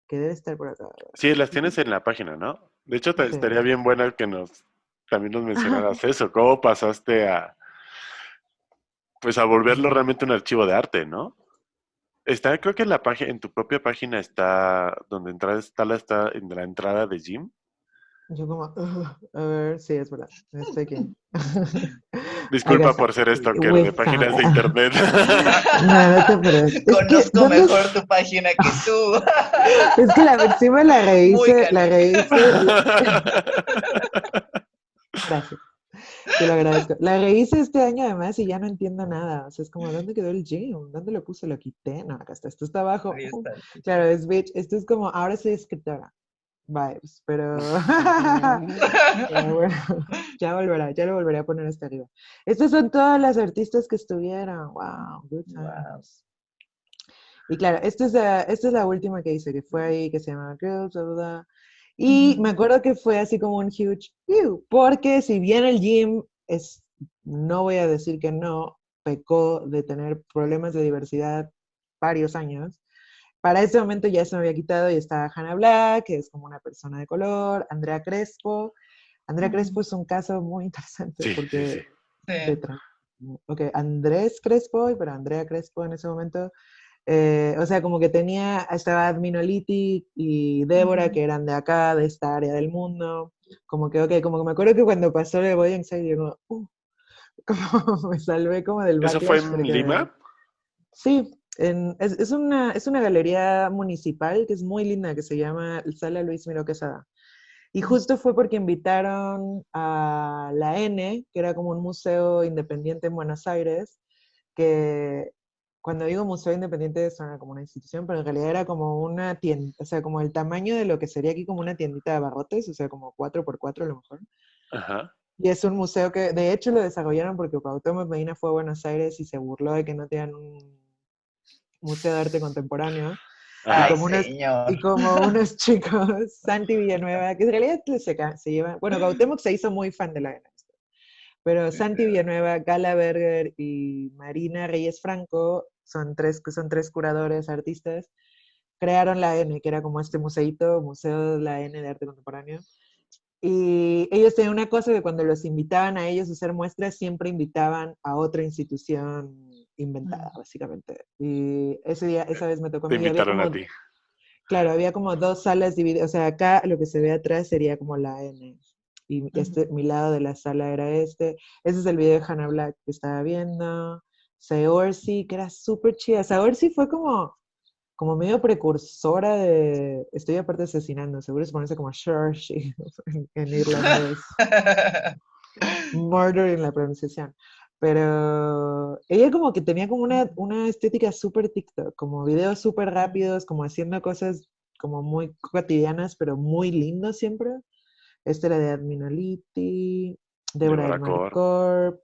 B: que debe estar por acá.
C: Sí, las tienes en la página, ¿no? De hecho, te, estaría bien buena que nos también nos mencionaras eso. ¿Cómo pasaste a pues a volverlo realmente un archivo de arte, ¿no? Está, creo que en la página, en tu propia página está donde entras, está la, está en la entrada de Jim.
B: Yo como, a ver, sí, es verdad, estoy aquí.
C: Disculpa por ser esto, que de páginas de internet.
A: no, no te Conozco mejor tu página que tú.
B: es que la encima la rehice, la rehice. Gracias. Te lo agradezco. La rehice este año además y ya no entiendo nada. O sea, es como, ¿dónde quedó el gym? ¿Dónde lo puse? Lo quité. No, acá está. Esto está abajo. claro, es bitch. Esto es como, ahora soy escritora. Vibes, pero bueno, ya volverá, ya lo volveré a poner hasta arriba. Estas son todas las artistas que estuvieron. Wow, good times. Y claro, esta es, la, esta es la última que hice, que fue ahí, que se llama Girls, blah, y me acuerdo que fue así como un huge, porque si bien el gym es, no voy a decir que no, pecó de tener problemas de diversidad varios años, para ese momento ya se me había quitado y estaba Hannah Black, que es como una persona de color, Andrea Crespo. Andrea Crespo es un caso muy interesante porque... Ok, Andrés Crespo, pero Andrea Crespo en ese momento eh, o sea, como que tenía, estaba Adminoliti y Débora, que eran de acá, de esta área del mundo. Como que, ok, como que me acuerdo que cuando pasó el Boy Inside, digo, uh, como me salvé como del
C: ¿Eso fue en Lima?
B: Sí, es, es, una, es una galería municipal que es muy linda, que se llama Sala Luis Miro Quesada. Y justo fue porque invitaron a la N, que era como un museo independiente en Buenos Aires, que cuando digo museo independiente suena como una institución, pero en realidad era como una tienda, o sea, como el tamaño de lo que sería aquí como una tiendita de barrotes, o sea, como 4x4 a lo mejor. Ajá. Y es un museo que, de hecho, lo desarrollaron porque Cuauhtémoc Medina fue a Buenos Aires y se burló de que no tenían un museo de arte contemporáneo. y, como unos, y, como unos, chicos, Santi Villanueva, que en realidad se, se llevan, bueno, Cuauhtémoc se hizo muy fan de la pero Santi Villanueva, Gala Berger y Marina Reyes Franco son tres, son tres curadores artistas, crearon la N, que era como este museito, Museo de la N de Arte Contemporáneo. Y ellos tenían una cosa que cuando los invitaban a ellos a hacer muestras, siempre invitaban a otra institución inventada, básicamente. Y ese día, esa vez me tocó.
C: Te invitaron a ti.
B: Claro, había como dos salas divididas. O sea, acá lo que se ve atrás sería como la N. Y este, mi lado de la sala era este. Ese es el video de Hannah Black que estaba viendo. Saorsi, que era súper chida. Saorsi fue como, como medio precursora de. Estoy aparte asesinando, seguro se ponerse como Shershi en, en irlandés. Murder en la pronunciación. Pero ella como que tenía como una, una estética súper TikTok, como videos súper rápidos, como haciendo cosas como muy cotidianas, pero muy lindos siempre. Este era de Adminoliti, Deborah Corp,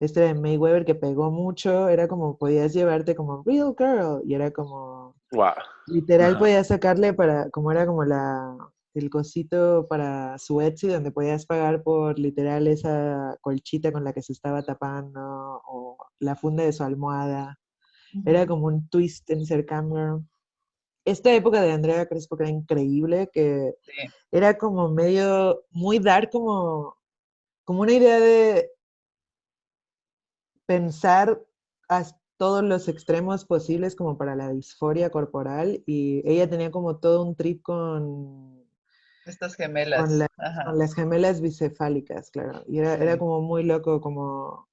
B: este de Mayweather que pegó mucho, era como podías llevarte como real girl y era como
C: wow.
B: literal podías sacarle para como era como la el cosito para su Etsy donde podías pagar por literal esa colchita con la que se estaba tapando o la funda de su almohada. Era como un twist en intercambio. Esta época de Andrea Crespo que era increíble, que era como medio, muy dar como, como una idea de pensar a todos los extremos posibles como para la disforia corporal y ella tenía como todo un trip con...
A: Estas gemelas.
B: Con, las gemelas bicefálicas, claro. Y era, era, como muy loco, como...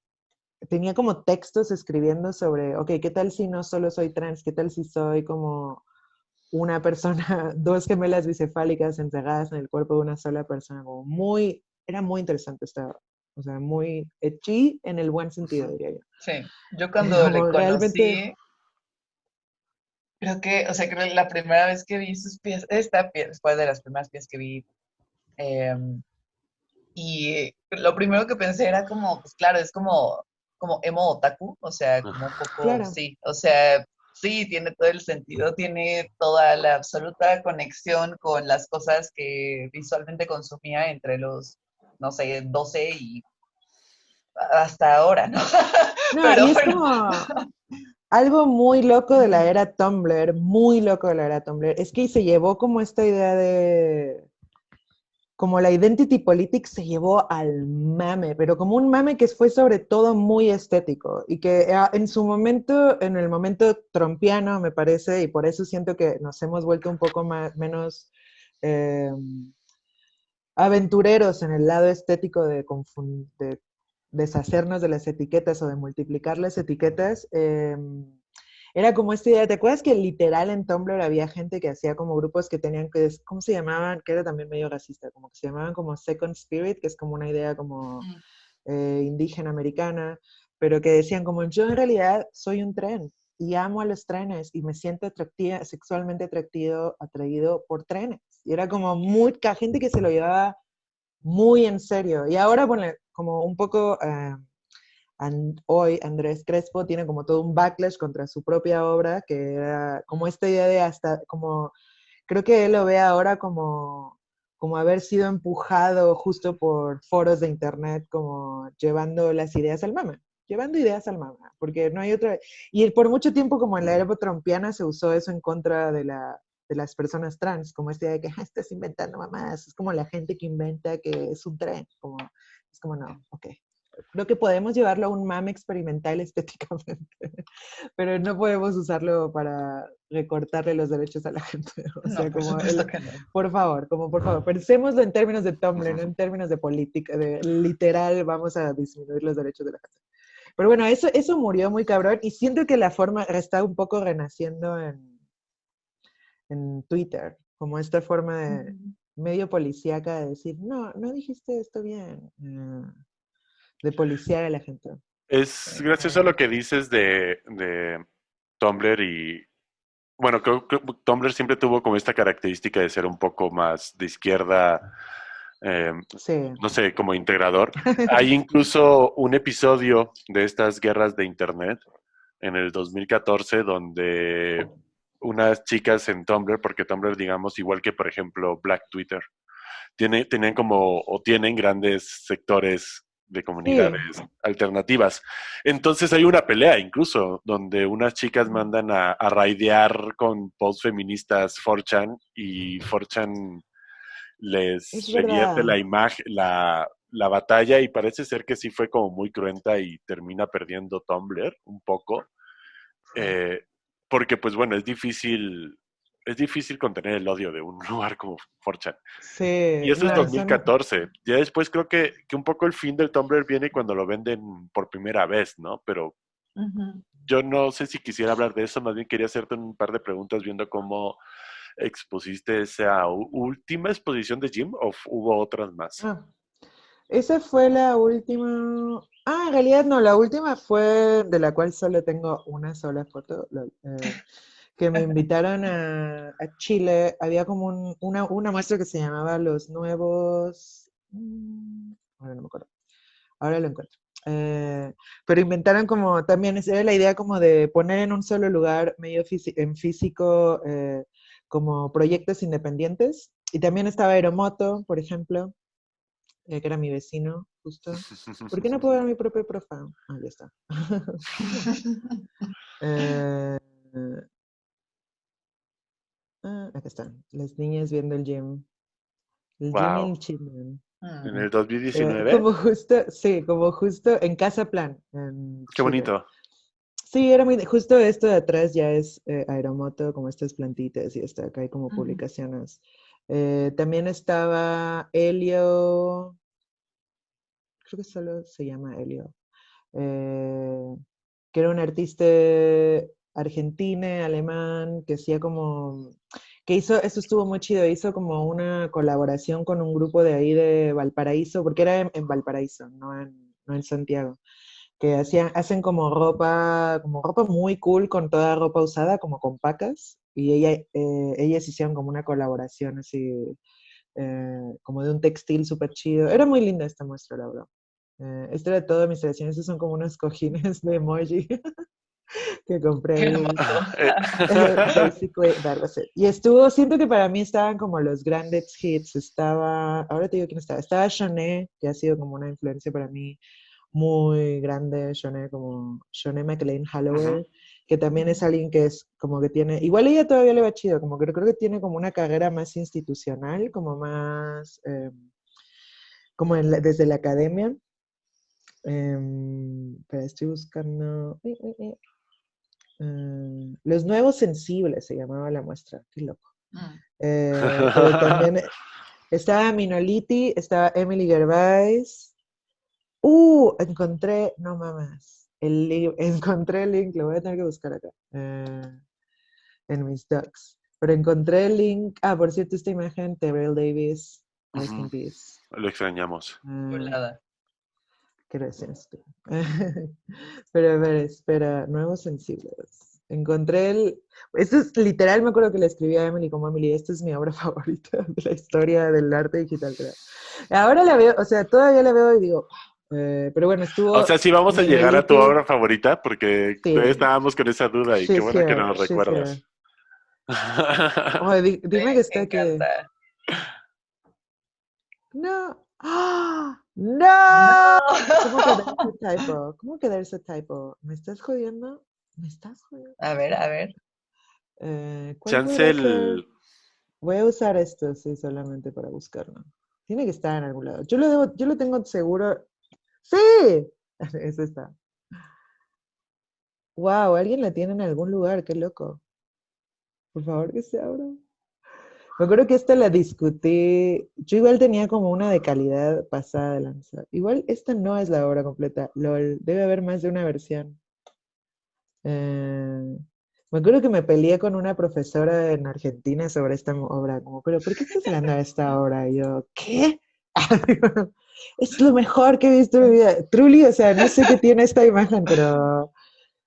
B: Tenía como textos escribiendo sobre, ok, ¿qué tal si no solo soy trans? ¿Qué tal si soy como una persona, dos gemelas bicefálicas entregadas en el cuerpo de una sola persona? Como muy, era muy interesante esta, o sea, muy echi en el buen sentido, diría yo.
A: Sí, yo cuando le conocí, creo que, o sea, creo que la primera vez que vi sus pies, esta pieza fue de las primeras piezas que vi, em, y lo primero que pensé era como, pues claro, es como, como emo otaku, o sea, como un poco, sí, o sea, sí, tiene todo el sentido, tiene toda la absoluta conexión con las cosas que visualmente consumía entre los no sé, 12 y hasta ahora, ¿no?
B: No, Pero, y es como, algo muy loco de la era Tumblr, muy loco de la era Tumblr, es que se llevó como esta idea de, como la identity politics se llevó al mame, pero como un mame que fue sobre todo muy estético y que ah, en su momento, en el momento trompiano, me parece, y por eso siento que nos hemos vuelto un poco más, menos em, aventureros en el lado estético de, de, deshacernos de las etiquetas o de multiplicar las etiquetas. Em, era como esta idea, ¿te acuerdas que literal en Tumblr había gente que hacía como grupos que tenían que, ¿cómo se llamaban? Que era también medio racista, como que se llamaban como Second Spirit, que es como una idea como eh, indígena americana, pero que decían como yo en realidad soy un tren y amo a los trenes y me siento atractiva, sexualmente atractido, atraído por trenes. Y era como mucha gente que se lo llevaba muy en serio. Y ahora, como un poco... Eh, hoy Andrés Crespo tiene como todo un backlash contra su propia obra, que era como esta idea de hasta, como, creo que él lo ve ahora como, como haber sido empujado justo por foros de internet, como llevando las ideas al mama, llevando ideas al mama, porque no hay otra, y por mucho tiempo como en la era trompiana se usó eso en contra de la, de las personas trans, como esta idea de que ah, estás inventando mamás, es como la gente que inventa que es un tren, como, es como no, ok, creo que podemos llevarlo a un mame experimental estéticamente, pero no podemos usarlo para recortarle los derechos a la gente. O sea, como por favor, como por favor, pensémoslo en términos de Tumblr, no en términos de política, de literal vamos a disminuir los derechos de la gente. Pero bueno, eso, eso murió muy cabrón y siento que la forma está un poco renaciendo en, en Twitter, como esta forma de medio policíaca de decir, no, no dijiste esto bien. Uh, de policía a la gente.
C: Es gracioso lo que dices de, Tumblr y, bueno, creo que Tumblr siempre tuvo como esta característica de ser un poco más de izquierda, em, no sé, como integrador. Hay incluso un episodio de estas guerras de Internet en el 2014 donde unas chicas en Tumblr, porque Tumblr, digamos, igual que por ejemplo Black Twitter, tiene, tienen como, o tienen grandes sectores de comunidades alternativas. Entonces hay una pelea incluso, donde unas chicas mandan a, a raidear con post feministas 4chan y 4chan les revierte la imagen, la, la, batalla y parece ser que sí fue como muy cruenta y termina perdiendo Tumblr un poco. Eh, porque pues bueno, es difícil es difícil contener el odio de un lugar como Forchan.
B: Sí.
C: Y eso es 2014. Ya después creo que, que, un poco el fin del Tumblr viene cuando lo venden por primera vez, ¿no? Pero yo no sé si quisiera hablar de eso, más bien quería hacerte un par de preguntas viendo cómo expusiste esa última exposición de Jim o hubo otras más.
B: Ah, esa fue la última. Ah, en realidad no, la última fue de la cual solo tengo una sola foto. Eh, que me invitaron a, Chile, había como una, una, muestra que se llamaba Los Nuevos... Mm, ahora no me acuerdo. Ahora lo encuentro. Eh, pero inventaron como también, era la idea como de poner en un solo lugar, medio en físico, eh, como proyectos independientes. Y también estaba Aeromoto, por ejemplo, eh, que era mi vecino, justo. ¿Por qué no puedo ver mi propio profile? Ah, ya está. Ah, acá están. Las niñas viendo el gym.
C: El gym en En el 2019.
B: como justo, sí, como justo en Casa Plan.
C: Qué bonito.
B: Sí, era muy, justo esto de atrás ya es eh, aeromoto, como estas plantitas y está acá hay como publicaciones. Eh, también estaba Helio, creo que solo se llama Helio, eh, que era un artista argentino, alemán, que hacía como, que hizo, eso estuvo muy chido, hizo como una colaboración con un grupo de ahí de Valparaíso, porque era en, Valparaíso, no en, no en Santiago, que hacían, hacen como ropa, como ropa muy cool, con toda ropa usada, como con pacas, y ella, eh, ellas hicieron como una colaboración así, eh, como de un textil súper chido. Era muy linda esta muestra, la verdad. Eh, esto era todo mis selecciones, estos son como unos cojines de emoji. que compré. y estuvo, siento que para mí estaban como los grandes hits. Estaba, ahora te digo quién estaba. Estaba Shoné, que ha sido como una influencia para mí muy grande. Shoné, como Shoné McLean Holloway. Que también es alguien que es como que tiene, igual ella todavía le va chido, como que creo que tiene como una carrera más institucional, como más, eh, como desde la academia. Em, pero estoy buscando... Mm, los nuevos sensibles se llamaba la muestra, qué loco. Mm. Eh, también estaba Minoliti, estaba Emily Gervais. Uh, encontré, no mames, el encontré el link, lo voy a tener que buscar acá, eh, en mis docs. Pero encontré el link, ah, por cierto, esta imagen, Terrell Davis,
C: Lo extrañamos.
B: Uh, Gracias. Pero a ver, espera, nuevos sensibles. Encontré el... Esto es literal, me acuerdo que le escribí a Emily como Emily, esta es mi obra favorita de la historia del arte digital, creo. Ahora la veo, o sea, todavía la veo y digo, eh, pero bueno, estuvo...
C: O sea, sí vamos a llegar a tu obra favorita porque todavía estábamos con esa duda y qué bueno que nos recuerdas.
B: dime que está que... No. ¡Ah! ¡No! ¿Cómo que ese typo? ¿Cómo que ese typo? ¿Me estás jodiendo? ¿Me estás jodiendo?
A: A ver, a ver.
C: Eh, Chancel.
B: Voy a usar esto, sí, solamente para buscarlo. Tiene que estar en algún lado. Yo lo, debo, yo lo tengo seguro. ¡Sí! Eso está. Wow, alguien la tiene en algún lugar, qué loco. Por favor, que se abra. Me acuerdo que esta la discutí, yo igual tenía como una de calidad pasada de lanza. Igual esta no es la obra completa, LOL, debe haber más de una versión. Eh, me acuerdo que me peleé con una profesora en Argentina sobre esta obra, como, pero ¿por qué estás hablando de esta obra? Y yo, ¿qué? es lo mejor que he visto en mi vida. Truly, o sea, no sé qué tiene esta imagen, pero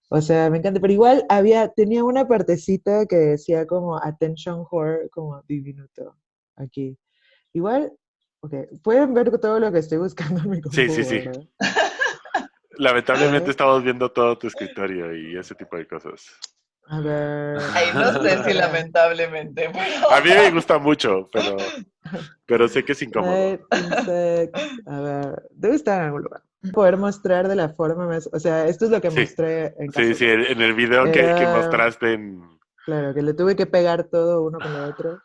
B: o sea, me encanta, pero igual había, tenía una partecita que decía como attention whore, como diminuto, aquí. Igual, ok, pueden ver todo lo que estoy buscando en mi
C: computadora. Sí, sí, sí. Lamentablemente estamos viendo todo tu escritorio y ese tipo de cosas.
B: A ver.
A: Ay, no sé si lamentablemente.
C: A mí me gusta mucho, pero, pero sé que es incómodo.
B: A ver, debe estar en algún lugar poder mostrar de la forma más, o sea, esto es lo que mostré
C: en Sí, sí, en el video que, mostraste en...
B: Claro, que le tuve que pegar todo uno con el otro.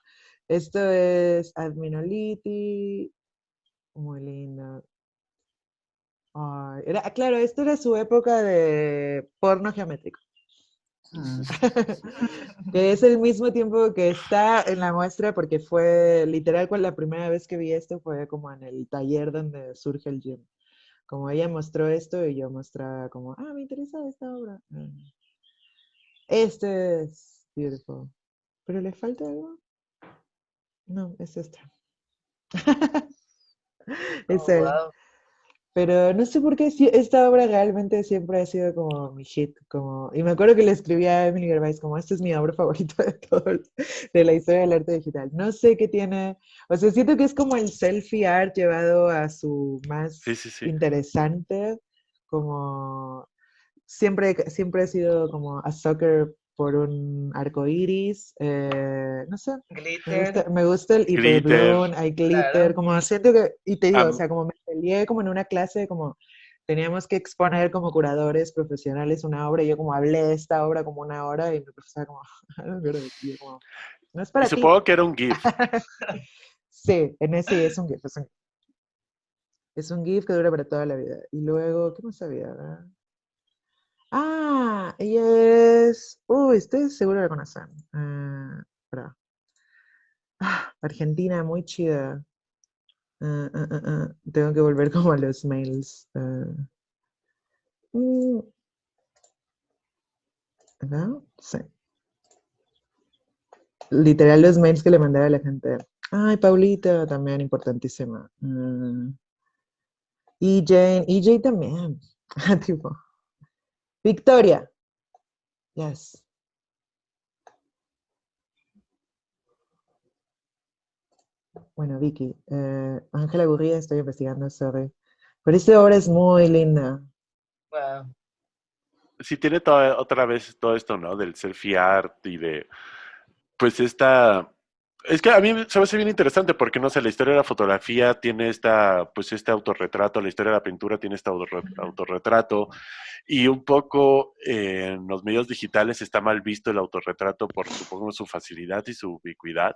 B: Esto es Adminoliti, muy lindo. era, claro, esto era su época de porno geométrico. Mm. que es el mismo tiempo que está en la muestra porque fue literal la primera vez que vi esto fue como en el taller donde surge el gym como ella mostró esto y yo mostraba como, ah, me interesa esta obra. Este es beautiful. ¿Pero le falta algo? No, es esta. es oh, él. Pero no sé por qué esta obra realmente siempre ha sido como mi hit. Como, y me acuerdo que le escribí a Emily Gervais como, esta es mi obra favorita de todo, de la historia del arte digital. No sé qué tiene, o sea, siento que es como el selfie art llevado a su más interesante, como siempre, siempre ha sido como a soccer por un arco iris, eh, no sé.
A: Glitter.
B: Me gusta, el hiperblón, hay glitter, como siento que, y te digo, o sea, como me peleé como en una clase, como teníamos que exponer como curadores profesionales una obra, y yo como hablé de esta obra como una hora, y mi profesora como, como no es para
C: Supongo que era un GIF.
B: sí, en ese es un GIF, es un GIF. Es un GIF que dura para toda la vida. Y luego, ¿qué más había? Ah, ella es. Uy, estoy seguro de la conocen. Uh, ah, Argentina, muy chida. Uh, uh, Tengo que volver como a los mails. ¿No? Sí. Literal los mails que le mandaba a la gente. Ay, Paulita, también importantísima. y Jane, y también. tipo. Victoria. Yes. Bueno, Vicky, eh, Ángela Gurría, estoy investigando, sorry. Pero esta obra es muy linda.
A: Wow.
C: Sí, tiene toda, otra vez todo esto, ¿no? Del selfie art y de, pues esta Es que a mí se me hace bien interesante porque, no sé, la historia de la fotografía tiene esta, pues este autorretrato, la historia de la pintura tiene este autorretrato y un poco eh, en los medios digitales está mal visto el autorretrato por, supongo, su facilidad y su ubicuidad.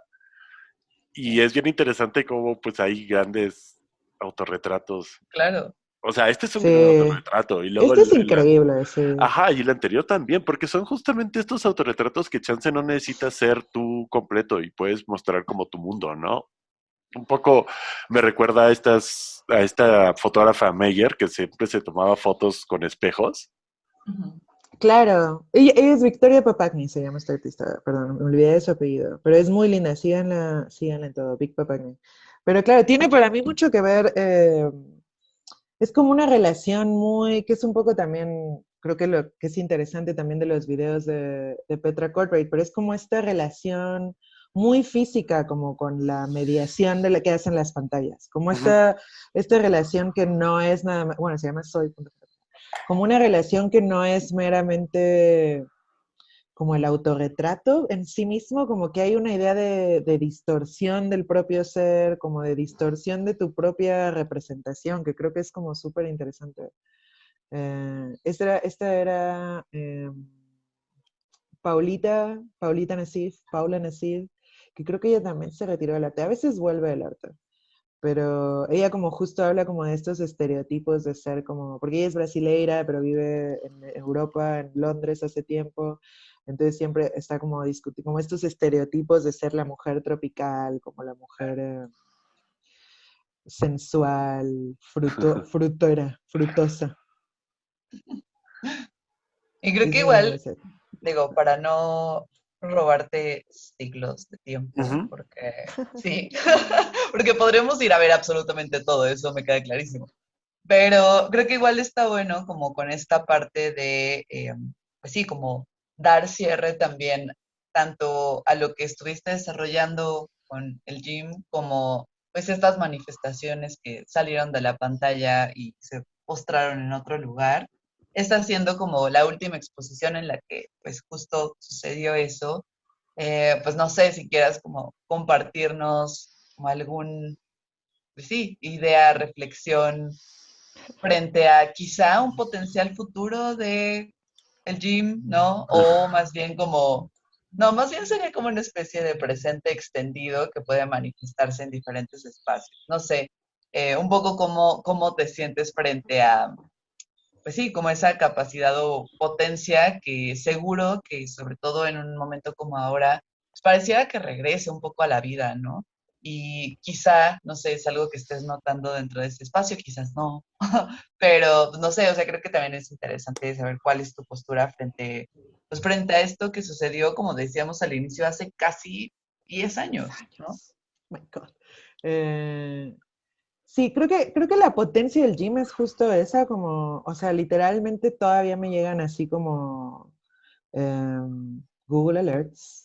C: Y es bien interesante cómo, pues, hay grandes autorretratos.
A: Claro.
C: O sea, este es un gran autorretrato. Y luego
B: este es increíble, sí.
C: Ajá, y el anterior también, porque son justamente estos autorretratos que chance no necesitas ser tú completo y puedes mostrar como tu mundo, ¿no? Un poco me recuerda a estas, a esta fotógrafa Meyer, que siempre se tomaba fotos con espejos.
B: Claro, ella, es Victoria Papagni, se llama esta artista, perdón, me olvidé de su apellido, pero es muy linda, síganla, síganla en todo, Vic Papagni. Pero claro, tiene para mí mucho que ver eh, es como una relación muy, que es un poco también, creo que lo que es interesante también de los videos de, Petra Corporate, pero es como esta relación muy física como con la mediación de la que hacen las pantallas, como esta, esta relación que no es nada más, bueno, se llama Soy, como una relación que no es meramente como el autorretrato en sí mismo, como que hay una idea de, distorsión del propio ser, como de distorsión de tu propia representación, que creo que es como súper interesante. Eh, esta era, eh, Paulita, Paulita Nassif, Paula Nassif, que creo que ella también se retiró del arte. A veces vuelve al arte, pero ella como justo habla como de estos estereotipos de ser como, porque ella es brasileira, pero vive en Europa, en Londres hace tiempo, entonces siempre está como discutiendo, como estos estereotipos de ser la mujer tropical, como la mujer eh, sensual, fruto, frutora, frutosa.
A: Y creo que igual, digo, para no robarte siglos de tiempo, porque sí, porque podremos ir a ver absolutamente todo, eso me queda clarísimo. Pero creo que igual está bueno como con esta parte de, eh, pues sí, como dar cierre también tanto a lo que estuviste desarrollando con el gym como pues estas manifestaciones que salieron de la pantalla y se postraron en otro lugar. Está siendo como la última exposición en la que pues justo sucedió eso. Eh, pues no sé si quieras como compartirnos como algún, pues sí, idea, reflexión frente a quizá un potencial futuro de el gym, ¿no? O más bien como, no, más bien sería como una especie de presente extendido que puede manifestarse en diferentes espacios. No sé, eh, un poco cómo, cómo te sientes frente a, pues sí, como esa capacidad o potencia que seguro que sobre todo en un momento como ahora, pues pareciera que regrese un poco a la vida, ¿no? y quizá, no sé, es algo que estés notando dentro de ese espacio, quizás no, pero no sé, o sea, creo que también es interesante saber cuál es tu postura frente, pues frente a esto que sucedió, como decíamos al inicio, hace casi 10 años, ¿no?
B: my God. Eh, sí, creo que, creo que la potencia del gym es justo esa, como, o sea, literalmente todavía me llegan así como em, Google Alerts.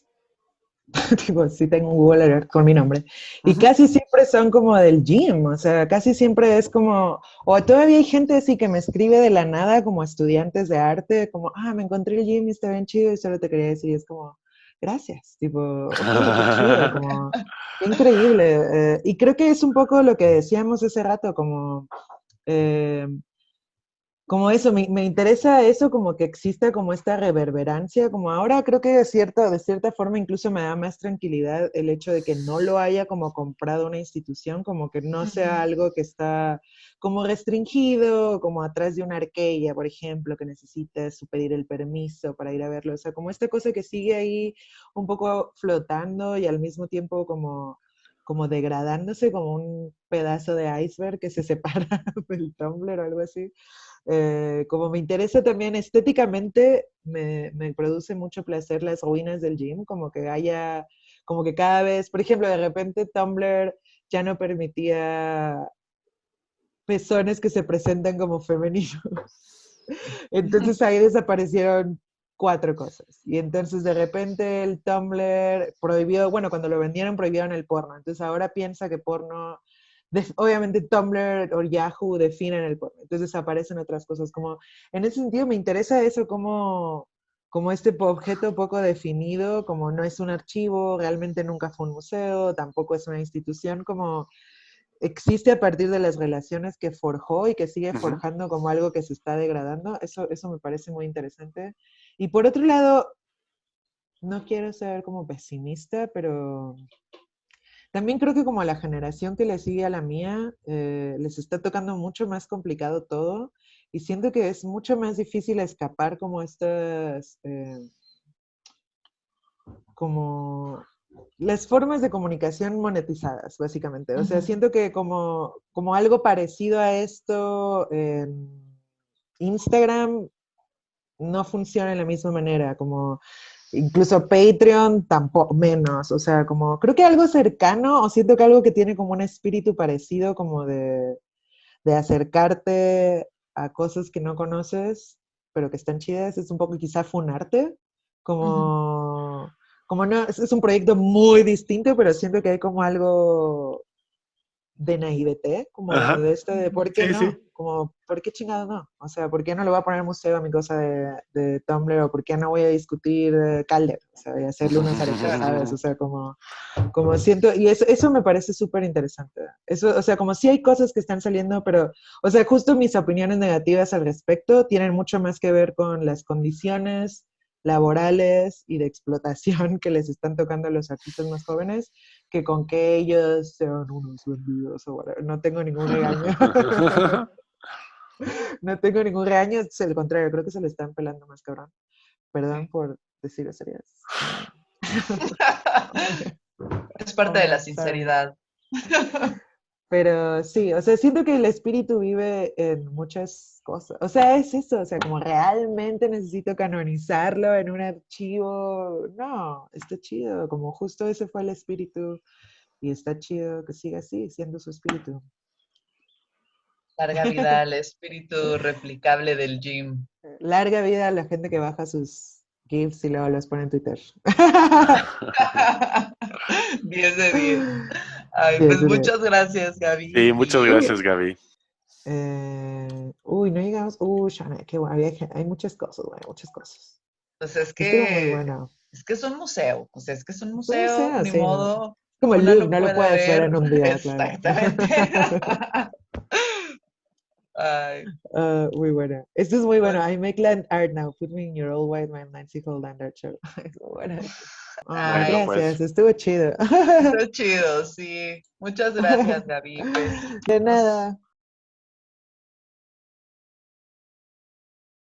B: Tipo, sí tengo un Google Alert con mi nombre, y casi siempre son como del gym, o sea, casi siempre es como, o todavía hay gente así que me escribe de la nada como estudiantes de arte, como, ah, me encontré el gym y está bien chido y solo te quería decir, y es como, gracias, tipo, como, increíble. Eh, y creo que es un poco lo que decíamos ese rato, como... Eh, como eso, me, me, interesa eso, como que exista como esta reverberancia, como ahora creo que de cierta, de cierta forma incluso me da más tranquilidad el hecho de que no lo haya como comprado una institución, como que no sea algo que está como restringido, como atrás de una arqueya, por ejemplo, que necesitas pedir el permiso para ir a verlo, o sea, como esta cosa que sigue ahí un poco flotando y al mismo tiempo como como degradándose como un pedazo de iceberg que se separa del tumbler o algo así. Eh, como me interesa también estéticamente, me, me, produce mucho placer las ruinas del gym, como que haya, como que cada vez, por ejemplo, de repente Tumblr ya no permitía pezones que se presentan como femeninos. Entonces ahí desaparecieron cuatro cosas. Y entonces de repente el Tumblr prohibió, bueno, cuando lo vendieron prohibieron el porno. Entonces ahora piensa que porno obviamente Tumblr o Yahoo definen el porno, entonces aparecen otras cosas, como en ese sentido me interesa eso, como, como este objeto poco definido, como no es un archivo, realmente nunca fue un museo, tampoco es una institución, como existe a partir de las relaciones que forjó y que sigue forjando como algo que se está degradando. Eso, eso me parece muy interesante. Y por otro lado, no quiero ser como pesimista, pero también creo que como a la generación que le sigue a la mía, eh, les está tocando mucho más complicado todo y siento que es mucho más difícil escapar como estas, eh, como las formas de comunicación monetizadas, básicamente. O sea, siento que como, como algo parecido a esto, Instagram no funciona de la misma manera, como incluso Patreon tampoco menos, o sea, como creo que algo cercano, o siento que algo que tiene como un espíritu parecido, como de, de acercarte a cosas que no conoces, pero que están chidas, es un poco quizá funarte, como, como no, es, un proyecto muy distinto, pero siento que hay como algo de naivete, como de esto de por qué no, como por qué chingado no, o sea, por qué no le voy a poner museo a mi cosa de, de Tumblr o por qué no voy a discutir Calder, o sea, voy a hacerle unas arepas, ¿sabes? O sea, como, como siento, y eso, eso me parece súper interesante, eso, o sea, como si hay cosas que están saliendo, pero, o sea, justo mis opiniones negativas al respecto tienen mucho más que ver con las condiciones laborales y de explotación que les están tocando a los artistas más jóvenes que con que ellos sean unos vendidos o No tengo ningún regaño. no tengo ningún regaño, es el contrario, creo que se le están pelando más cabrón. Perdón por decir series.
A: es parte de la sinceridad.
B: Pero sí, o sea, siento que el espíritu vive en muchas cosas. O sea, es eso, o sea, como realmente necesito canonizarlo en un archivo. No, está chido, como justo ese fue el espíritu y está chido que siga así, siendo su espíritu.
A: Larga vida al espíritu replicable del gym.
B: Larga vida a la gente que baja sus GIFs y luego los pone en Twitter.
A: 10 de 10. Ay, pues muchas gracias, Gaby.
C: Sí, muchas gracias, Gaby.
B: Eh, uy, no llegamos. Uy, Shana, qué bueno. hay muchas cosas, güey, muchas cosas.
A: Pues es que. Es que es un museo. O sea, es que es un museo, ni modo.
B: Como el Louvre, no lo puedes ver en un día,
A: Exactamente. Ay.
B: Uh, muy bueno. Esto es muy bueno. I make land art now. Put me in your old white man Nancy Hall land art show. es muy bueno. Ay, pues. gracias, estuvo chido.
A: Estuvo chido, sí. Muchas gracias, David.
B: De nada.